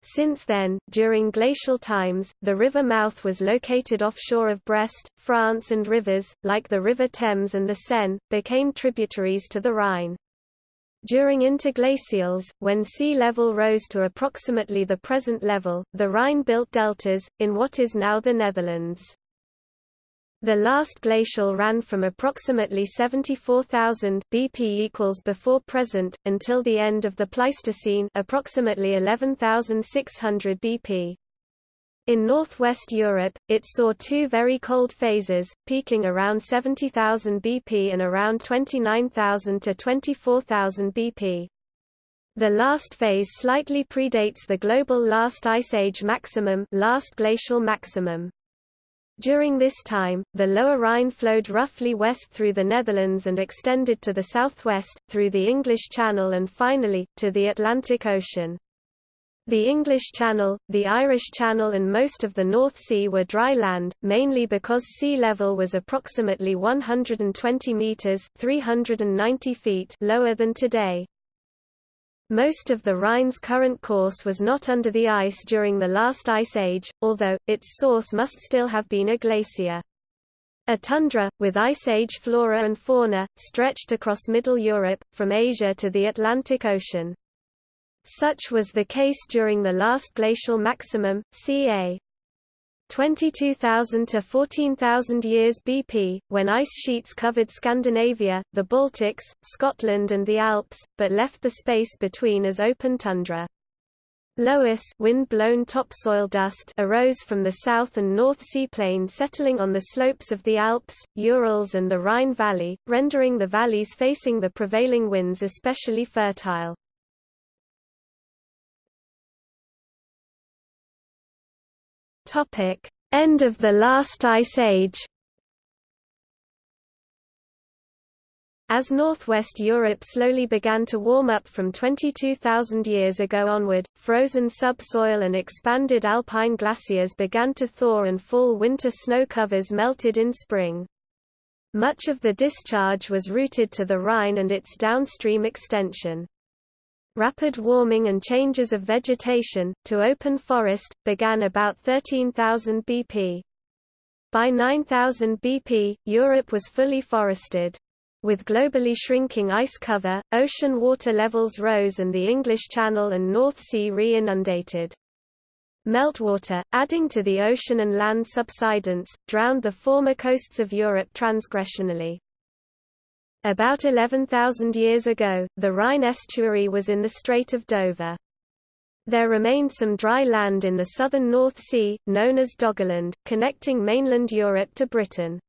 Since then, during glacial times, the river mouth was located offshore of Brest, France and rivers, like the River Thames and the Seine, became tributaries to the Rhine. During interglacials, when sea level rose to approximately the present level, the Rhine built deltas, in what is now the Netherlands. The last glacial ran from approximately 74,000 BP equals before present until the end of the Pleistocene, approximately 11,600 BP. In northwest Europe, it saw two very cold phases, peaking around 70,000 BP and around 29,000 to 24,000 BP. The last phase slightly predates the global last ice age maximum, last glacial maximum. During this time, the lower Rhine flowed roughly west through the Netherlands and extended to the southwest, through the English Channel and finally, to the Atlantic Ocean. The English Channel, the Irish Channel and most of the North Sea were dry land, mainly because sea level was approximately 120 metres 390 feet lower than today. Most of the Rhine's current course was not under the ice during the last ice age, although, its source must still have been a glacier. A tundra, with Ice Age flora and fauna, stretched across Middle Europe, from Asia to the Atlantic Ocean. Such was the case during the last glacial maximum, ca. 22,000 to 14,000 years BP, when ice sheets covered Scandinavia, the Baltics, Scotland and the Alps, but left the space between as open tundra. Loess wind-blown topsoil dust arose from the south and north seaplain settling on the slopes of the Alps, Urals and the Rhine Valley, rendering the valleys facing the prevailing winds especially fertile. Topic: End of the last ice age. As northwest Europe slowly began to warm up from 22,000 years ago onward, frozen subsoil and expanded alpine glaciers began to thaw and fall winter snow covers melted in spring. Much of the discharge was routed to the Rhine and its downstream extension. Rapid warming and changes of vegetation, to open forest, began about 13,000 BP. By 9000 BP, Europe was fully forested. With globally shrinking ice cover, ocean water levels rose and the English Channel and North Sea re-inundated. Meltwater, adding to the ocean and land subsidence, drowned the former coasts of Europe transgressionally. About 11,000 years ago, the Rhine estuary was in the Strait of Dover. There remained some dry land in the southern North Sea, known as Doggerland, connecting mainland Europe to Britain.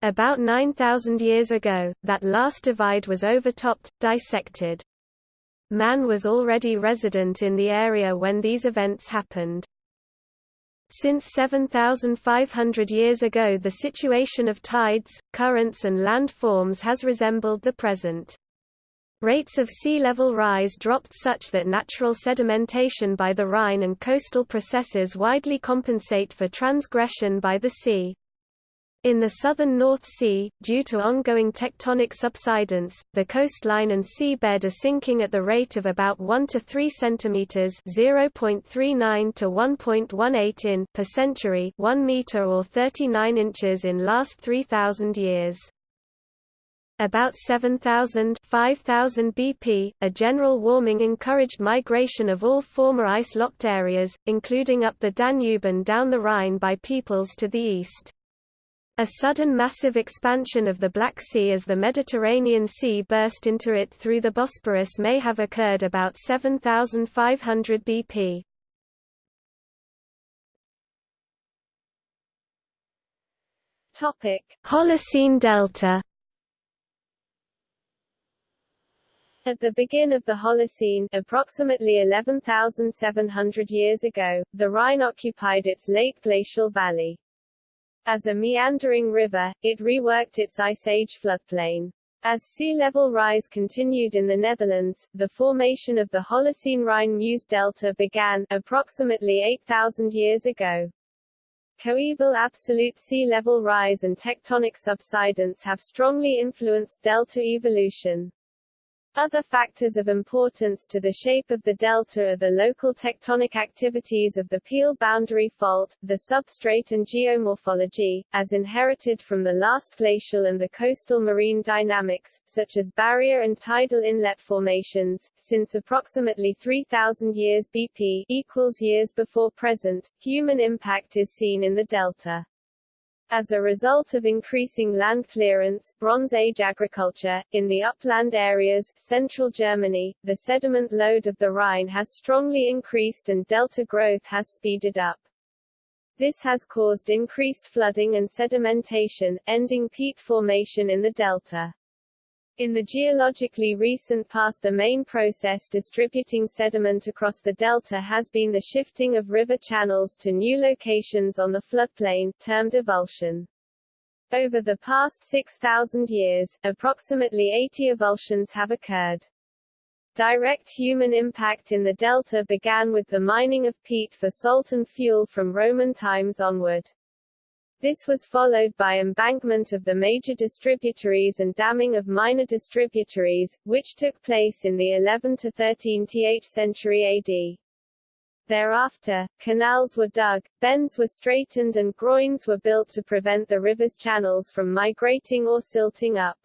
About 9,000 years ago, that last divide was overtopped, dissected. Man was already resident in the area when these events happened. Since 7,500 years ago the situation of tides, currents and landforms has resembled the present. Rates of sea level rise dropped such that natural sedimentation by the Rhine and coastal processes widely compensate for transgression by the sea. In the southern North Sea, due to ongoing tectonic subsidence, the coastline and seabed are sinking at the rate of about 1 to 3 centimeters (0.39 to 1.18 in) per century, 1 meter or 39 inches in last 3000 years. About 7,000 5,000 BP, a general warming encouraged migration of all former ice-locked areas, including up the Danube and down the Rhine by peoples to the east. A sudden massive expansion of the Black Sea as the Mediterranean Sea burst into it through the Bosporus may have occurred about 7500 BP. Topic: Holocene Delta. At the begin of the Holocene, approximately 11,700 years ago, the Rhine occupied its late glacial valley. As a meandering river, it reworked its Ice Age floodplain. As sea level rise continued in the Netherlands, the formation of the Holocene Rhine-Meuse Delta began, approximately 8,000 years ago. Coeval absolute sea level rise and tectonic subsidence have strongly influenced delta evolution. Other factors of importance to the shape of the delta are the local tectonic activities of the Peel boundary fault, the substrate and geomorphology, as inherited from the last glacial and the coastal marine dynamics, such as barrier and tidal inlet formations. Since approximately 3000 years BP equals years before present, human impact is seen in the delta. As a result of increasing land clearance Bronze Age agriculture, in the upland areas central Germany, the sediment load of the Rhine has strongly increased and delta growth has speeded up. This has caused increased flooding and sedimentation, ending peat formation in the delta. In the geologically recent past the main process distributing sediment across the delta has been the shifting of river channels to new locations on the floodplain, termed avulsion. Over the past 6,000 years, approximately 80 avulsions have occurred. Direct human impact in the delta began with the mining of peat for salt and fuel from Roman times onward. This was followed by embankment of the major distributaries and damming of minor distributaries, which took place in the 11 to 13th century AD. Thereafter, canals were dug, bends were straightened and groins were built to prevent the river's channels from migrating or silting up.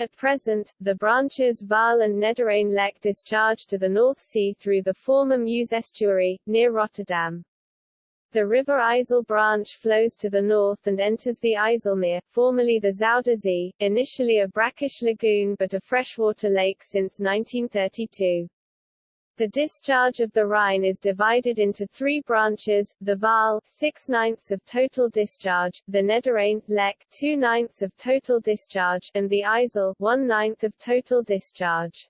At present, the branches Waal and Nederrijn Lek discharge to the North Sea through the former Meuse estuary, near Rotterdam. The River IJssel branch flows to the north and enters the IJsselmeer, formerly the Zuiderzee, initially a brackish lagoon but a freshwater lake since 1932. The discharge of the Rhine is divided into three branches, the Waal, 6 ninths of total discharge, the Nederrijn, Lek, 2 ninths of total discharge, and the IJssel, 1 ninth of total discharge.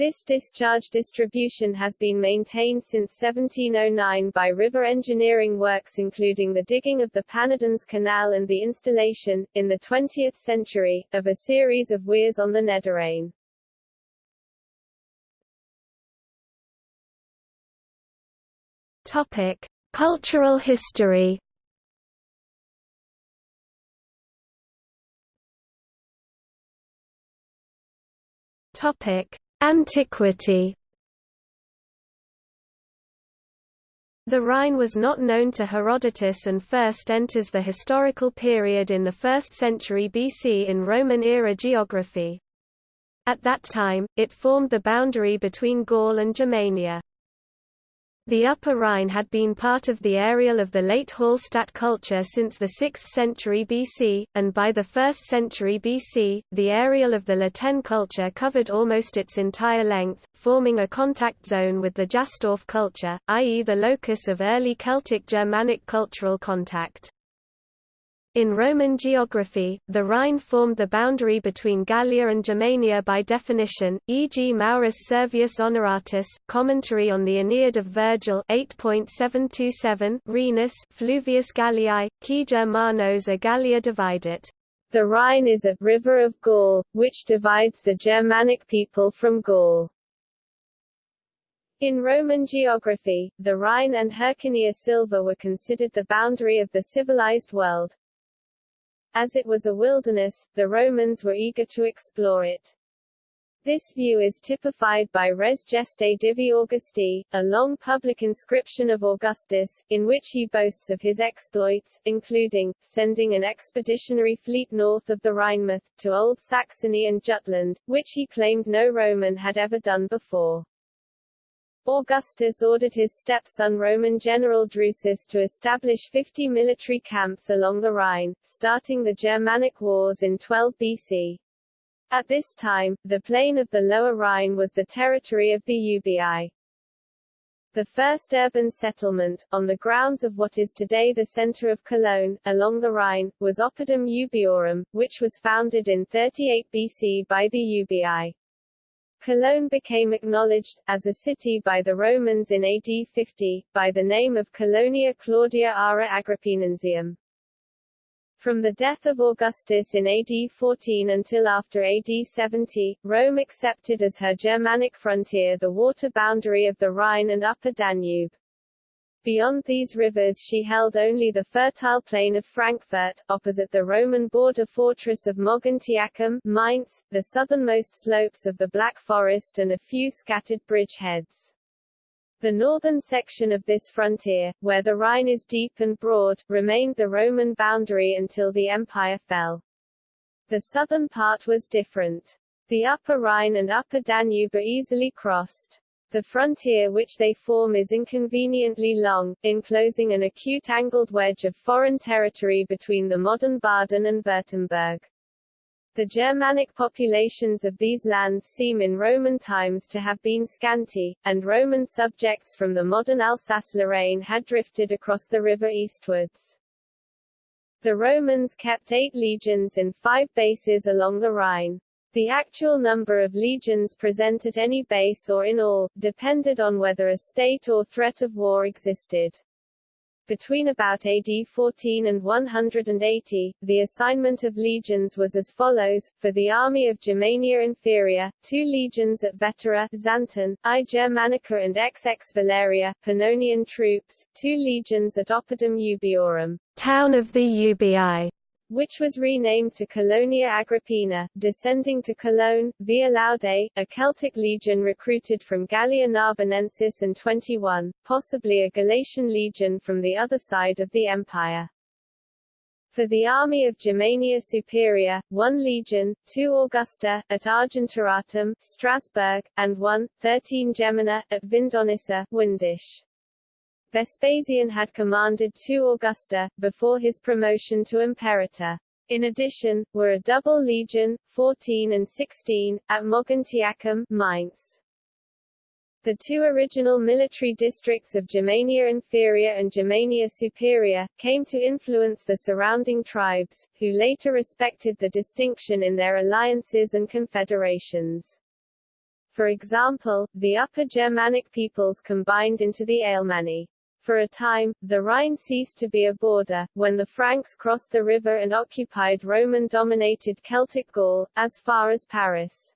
This discharge distribution has been maintained since 1709 by river engineering works including the digging of the Pannerdens Canal and the installation, in the 20th century, of a series of weirs on the Nederrijn. Topic: Cultural history. Topic: Antiquity The Rhine was not known to Herodotus and first enters the historical period in the 1st century BC in Roman-era geography. At that time, it formed the boundary between Gaul and Germania. The Upper Rhine had been part of the areal of the late Hallstatt culture since the 6th century BC, and by the 1st century BC, the areal of the La Tène culture covered almost its entire length, forming a contact zone with the Jastorf culture, i.e. the locus of early Celtic-Germanic cultural contact. In Roman geography, the Rhine formed the boundary between Gallia and Germania by definition, e.g. Maurus Servius Honoratus, commentary on the Aeneid of Virgil 8.727 Rhenus Fluvius Galliae, qui Germanos a Gallia dividit. The Rhine is a river of Gaul, which divides the Germanic people from Gaul. In Roman geography, the Rhine and Hercynia Silva were considered the boundary of the civilized world, as it was a wilderness, the Romans were eager to explore it. This view is typified by Res Gestae Divi Augusti, a long public inscription of Augustus, in which he boasts of his exploits, including, sending an expeditionary fleet north of the Rhinemouth, to Old Saxony and Jutland, which he claimed no Roman had ever done before. Augustus ordered his stepson Roman general Drusus to establish 50 military camps along the Rhine, starting the Germanic Wars in 12 BC. At this time, the plain of the Lower Rhine was the territory of the Ubii. The first urban settlement, on the grounds of what is today the center of Cologne, along the Rhine, was Oppidum Ubiorum, which was founded in 38 BC by the Ubii. Cologne became acknowledged, as a city by the Romans in AD 50, by the name of Colonia Claudia Ara Agrippinensium. From the death of Augustus in AD 14 until after AD 70, Rome accepted as her Germanic frontier the water boundary of the Rhine and Upper Danube. Beyond these rivers she held only the fertile plain of Frankfurt, opposite the Roman border fortress of Mogontiacum, Mainz, the southernmost slopes of the Black Forest and a few scattered bridgeheads. The northern section of this frontier, where the Rhine is deep and broad, remained the Roman boundary until the empire fell. The southern part was different. The Upper Rhine and Upper Danube are easily crossed. The frontier which they form is inconveniently long, enclosing an acute angled wedge of foreign territory between the modern Baden and Württemberg. The Germanic populations of these lands seem in Roman times to have been scanty, and Roman subjects from the modern Alsace-Lorraine had drifted across the river eastwards. The Romans kept eight legions in five bases along the Rhine. The actual number of legions present at any base or in all, depended on whether a state or threat of war existed. Between about AD 14 and 180, the assignment of legions was as follows, for the army of Germania Inferior, two legions at Vetera, Xanten, I Germanica and XX Valeria, Pannonian troops, two legions at Oppidum Ubiorum, town of the Ubii, which was renamed to Colonia Agrippina, descending to Cologne, via Laude, a Celtic legion recruited from Gallia Narbonensis and 21, possibly a Galatian legion from the other side of the empire. For the army of Germania Superior, one legion, two Augusta, at Argentoratum, Strasbourg, and one, 13 Gemina, at Vindonissa, Windisch. Vespasian had commanded two Augusta, before his promotion to imperator. In addition, were a double legion, 14 and 16, at Mogontiacum, Mainz. The two original military districts of Germania Inferior and Germania Superior, came to influence the surrounding tribes, who later respected the distinction in their alliances and confederations. For example, the Upper Germanic peoples combined into the Alemanni. For a time, the Rhine ceased to be a border, when the Franks crossed the river and occupied Roman-dominated Celtic Gaul, as far as Paris.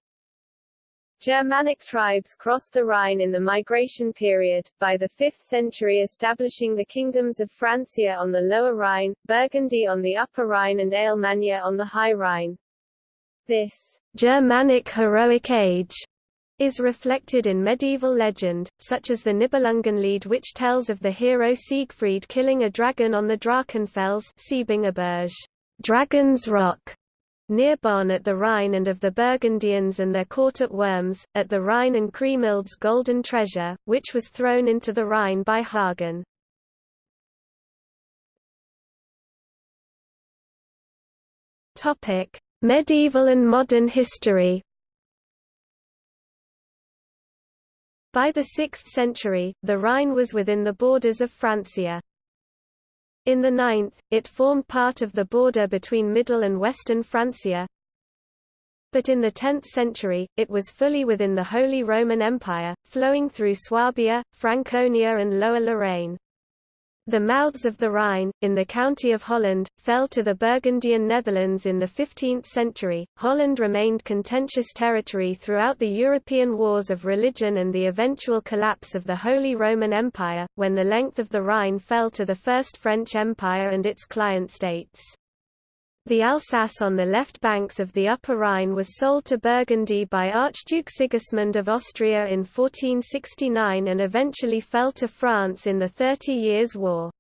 Germanic tribes crossed the Rhine in the migration period, by the 5th century establishing the kingdoms of Francia on the Lower Rhine, Burgundy on the Upper Rhine and Alemannia on the High Rhine. This Germanic heroic age is reflected in medieval legend, such as the Nibelungenlied which tells of the hero Siegfried killing a dragon on the Drachenfels Dragon's Rock, near Bonn at the Rhine and of the Burgundians and their court at Worms, at the Rhine and Kriemhild's golden treasure, which was thrown into the Rhine by Hagen. Medieval and modern history By the 6th century, the Rhine was within the borders of Francia. In the 9th, it formed part of the border between Middle and Western Francia. But in the 10th century, it was fully within the Holy Roman Empire, flowing through Swabia, Franconia and Lower Lorraine. The mouths of the Rhine, in the county of Holland, fell to the Burgundian Netherlands in the 15th century. Holland remained contentious territory throughout the European wars of religion and the eventual collapse of the Holy Roman Empire, when the length of the Rhine fell to the First French Empire and its client states. The Alsace on the left banks of the Upper Rhine was sold to Burgundy by Archduke Sigismund of Austria in 1469 and eventually fell to France in the Thirty Years' War.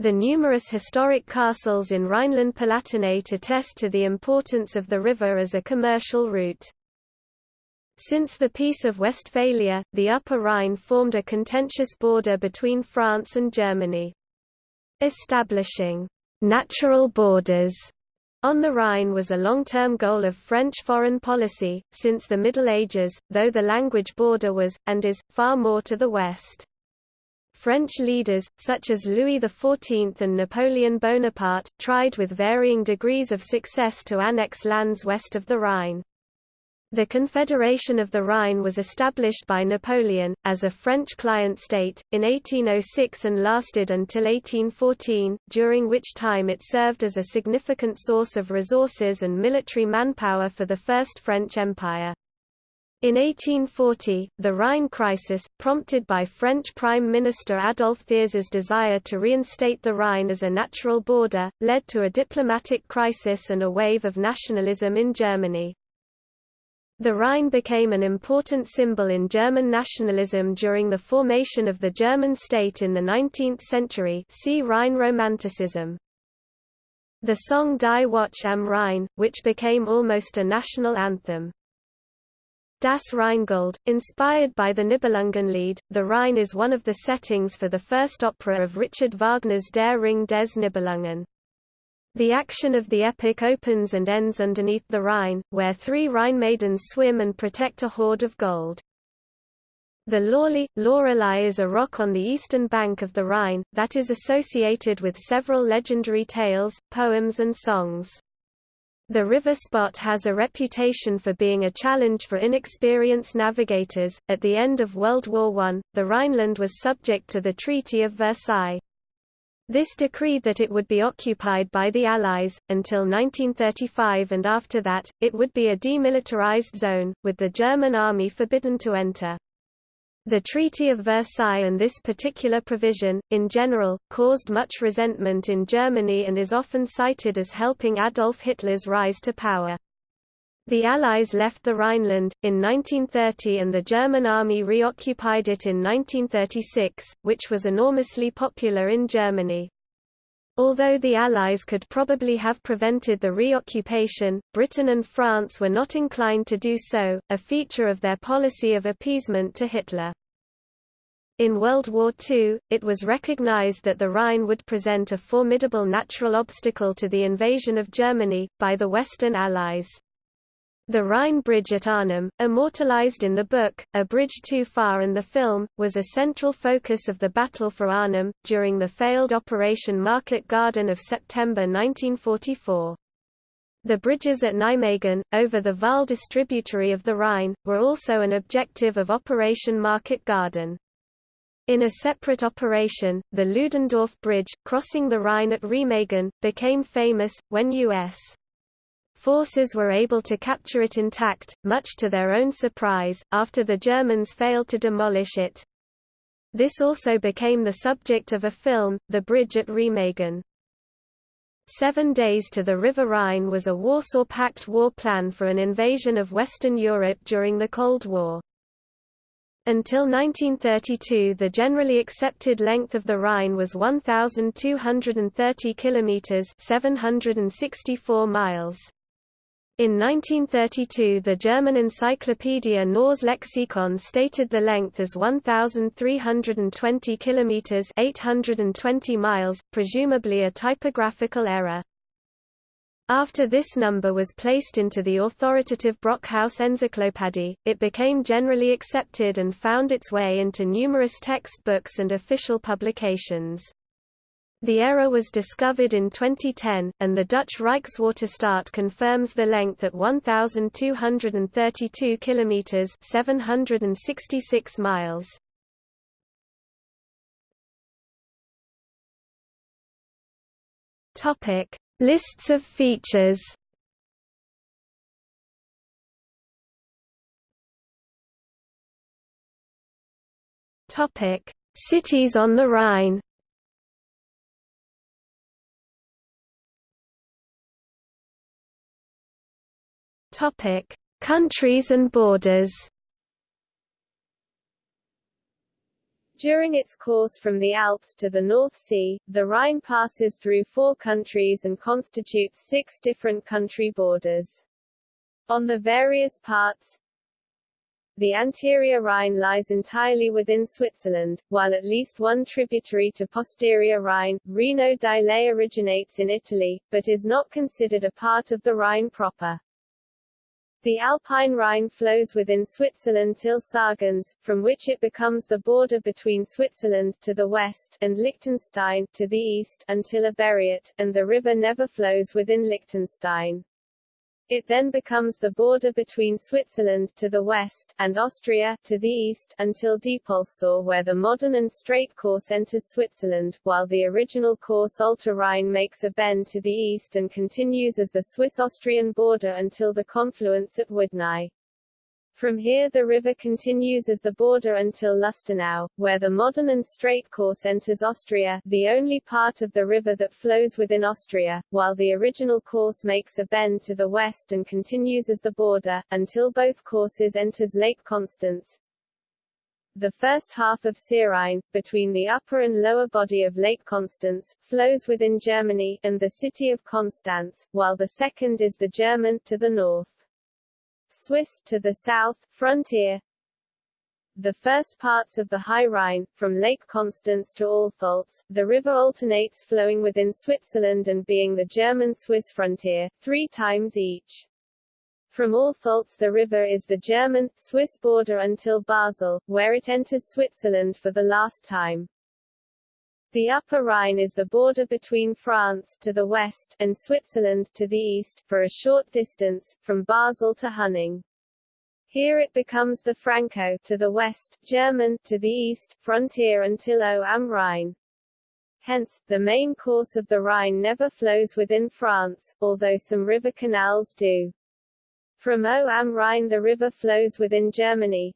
The numerous historic castles in Rhineland-Palatinate attest to the importance of the river as a commercial route. Since the Peace of Westphalia, the Upper Rhine formed a contentious border between France and Germany. Establishing natural borders on the Rhine was a long-term goal of French foreign policy, since the Middle Ages, though the language border was, and is, far more to the west. French leaders, such as Louis XIV and Napoleon Bonaparte, tried with varying degrees of success to annex lands west of the Rhine. The Confederation of the Rhine was established by Napoleon, as a French client state, in 1806 and lasted until 1814, during which time it served as a significant source of resources and military manpower for the First French Empire. In 1840, the Rhine crisis, prompted by French Prime Minister Adolphe Thiers' desire to reinstate the Rhine as a natural border, led to a diplomatic crisis and a wave of nationalism in Germany. The Rhine became an important symbol in German nationalism during the formation of the German state in the 19th century see Rhine Romanticism. The song Die Wacht am Rhein, which became almost a national anthem. Das Rheingold, inspired by the Nibelungenlied, the Rhine is one of the settings for the first opera of Richard Wagner's Der Ring des Nibelungen. The action of the epic opens and ends underneath the Rhine, where three Rhine maidens swim and protect a hoard of gold. The Loreley, Lorelei is a rock on the eastern bank of the Rhine, that is associated with several legendary tales, poems and songs. The river spot has a reputation for being a challenge for inexperienced navigators. At the end of World War I, the Rhineland was subject to the Treaty of Versailles. This decreed that it would be occupied by the Allies, until 1935 and after that, it would be a demilitarized zone, with the German army forbidden to enter. The Treaty of Versailles and this particular provision, in general, caused much resentment in Germany and is often cited as helping Adolf Hitler's rise to power. The Allies left the Rhineland, in 1930 and the German army reoccupied it in 1936, which was enormously popular in Germany. Although the Allies could probably have prevented the reoccupation, Britain and France were not inclined to do so, a feature of their policy of appeasement to Hitler. In World War II, it was recognized that the Rhine would present a formidable natural obstacle to the invasion of Germany, by the Western Allies. The Rhine Bridge at Arnhem, immortalized in the book, A Bridge Too Far and the film, was a central focus of the Battle for Arnhem, during the failed Operation Market Garden of September 1944. The bridges at Nijmegen, over the Waal distributary of the Rhine, were also an objective of Operation Market Garden. In a separate operation, the Ludendorff Bridge, crossing the Rhine at Remagen, became famous, when U.S. forces were able to capture it intact, much to their own surprise, after the Germans failed to demolish it. This also became the subject of a film, The Bridge at Remagen. Seven Days to the River Rhine was a Warsaw Pact war plan for an invasion of Western Europe during the Cold War. Until 1932 the generally accepted length of the Rhine was 1,230 kilometres 764 miles. In 1932 the German encyclopedia Neues Lexikon stated the length as 1,320 km 820 miles, presumably a typographical error. After this number was placed into the authoritative Brockhaus Enzyklopädie, it became generally accepted and found its way into numerous textbooks and official publications. The error was discovered in 2010, and the Dutch Rijkswaterstaat confirms the length at 1,232 kilometers (766 miles). Topic: Lists of features. Topic: Cities on the Rhine. Topic: Countries and borders. During its course from the Alps to the North Sea, the Rhine passes through four countries and constitutes six different country borders. On the various parts, the anterior Rhine lies entirely within Switzerland, while at least one tributary to posterior Rhine, Reno di Lei originates in Italy, but is not considered a part of the Rhine proper. The Alpine Rhine flows within Switzerland till Sargans, from which it becomes the border between Switzerland to the west and Liechtenstein to the east until Oberriet, and the river never flows within Liechtenstein. It then becomes the border between Switzerland to the west and Austria to the east until Diepoldsau where the modern and straight course enters Switzerland, while the original course Alter Rhine makes a bend to the east and continues as the Swiss-Austrian border until the confluence at Widnau. From here the river continues as the border until Lustenau, where the modern and straight course enters Austria, the only part of the river that flows within Austria, while the original course makes a bend to the west and continues as the border, until both courses enters Lake Constance. The first half of Seerhein, between the upper and lower body of Lake Constance, flows within Germany, and the city of Constance, while the second is the German, to the north. Swiss to the south, frontier the first parts of the High Rhine, from Lake Constance to Altholz, the river alternates flowing within Switzerland and being the German-Swiss frontier, three times each. From Altholz the river is the German-Swiss border until Basel, where it enters Switzerland for the last time. The Upper Rhine is the border between France to the west and Switzerland to the east, for a short distance, from Basel to Huningue. Here it becomes the Franco to the west, German to the east, frontier until Au am Rhein. Hence, the main course of the Rhine never flows within France, although some river canals do. From Au am Rhein the river flows within Germany.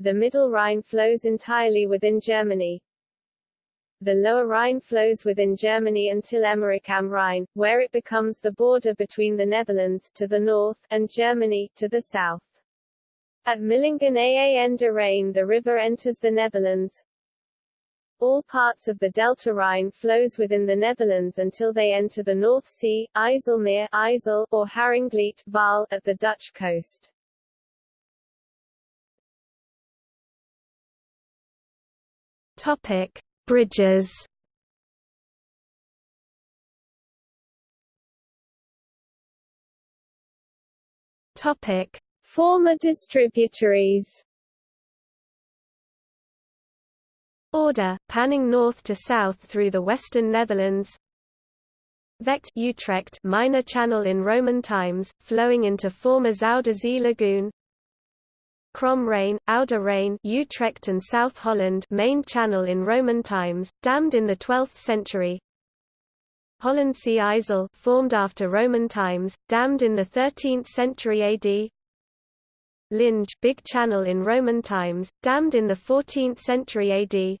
The Middle Rhine flows entirely within Germany, the Lower Rhine flows within Germany until Emmerich am Rhein, where it becomes the border between the Netherlands to the north and Germany to the south. At Millingen aan de Rijn the river enters the Netherlands. All parts of the Delta Rhine flows within the Netherlands until they enter the North Sea, IJsselmeer IJssel, or Haringvliet Waal, at the Dutch coast. Topic. Bridges. Topic: Former distributaries. Order, panning north to south through the western Netherlands. Vecht Utrecht minor channel in Roman times, flowing into former Zuider Zee lagoon Krom Rijn, Oude Rijn Utrecht and South Holland main channel in Roman times, dammed in the 12th century. Hollandsche IJssel formed after Roman times, dammed in the 13th century AD Linge big channel in Roman times, dammed in the 14th century AD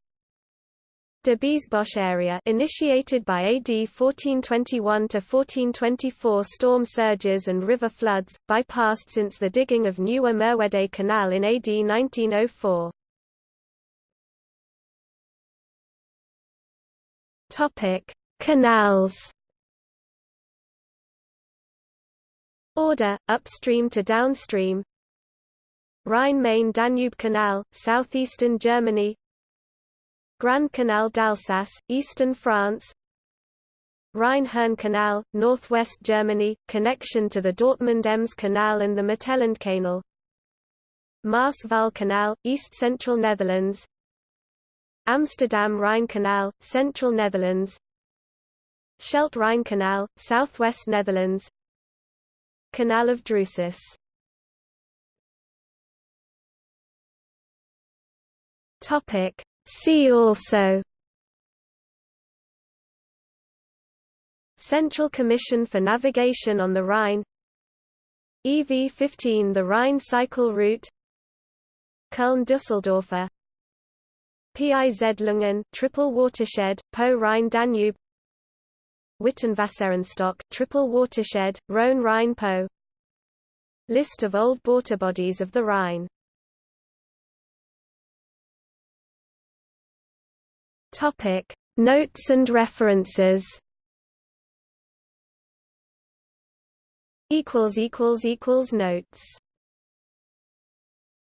Biesbosch area initiated by AD 1421 to 1424 storm surges and river floods, bypassed since the digging of Nieuwe Merwede Canal in AD 1904. Topic: Canals. Order upstream to downstream. Rhine-Main-Danube Canal, southeastern Germany Grand Canal d'Alsace, eastern France Rhine-Herne Canal, northwest Germany, connection to the Dortmund-Ems Canal and the Mittellandkanal Maas-Waal Canal, east-central Netherlands Amsterdam-Rhine Canal, central Netherlands Scheldt-Rhine Canal, southwest Netherlands Canal of Drusus. Topic See also. Central Commission for Navigation on the Rhine. EV15 The Rhine Cycle Route. Köln-Düsseldorfer Piz Lunghin, Triple Watershed, Po-Rhine-Danube Witenwasserenstock, Triple Watershed, Rhone-Rhine-Po List of old bodies of the Rhine Topic: Notes and references. Equals equals equals notes.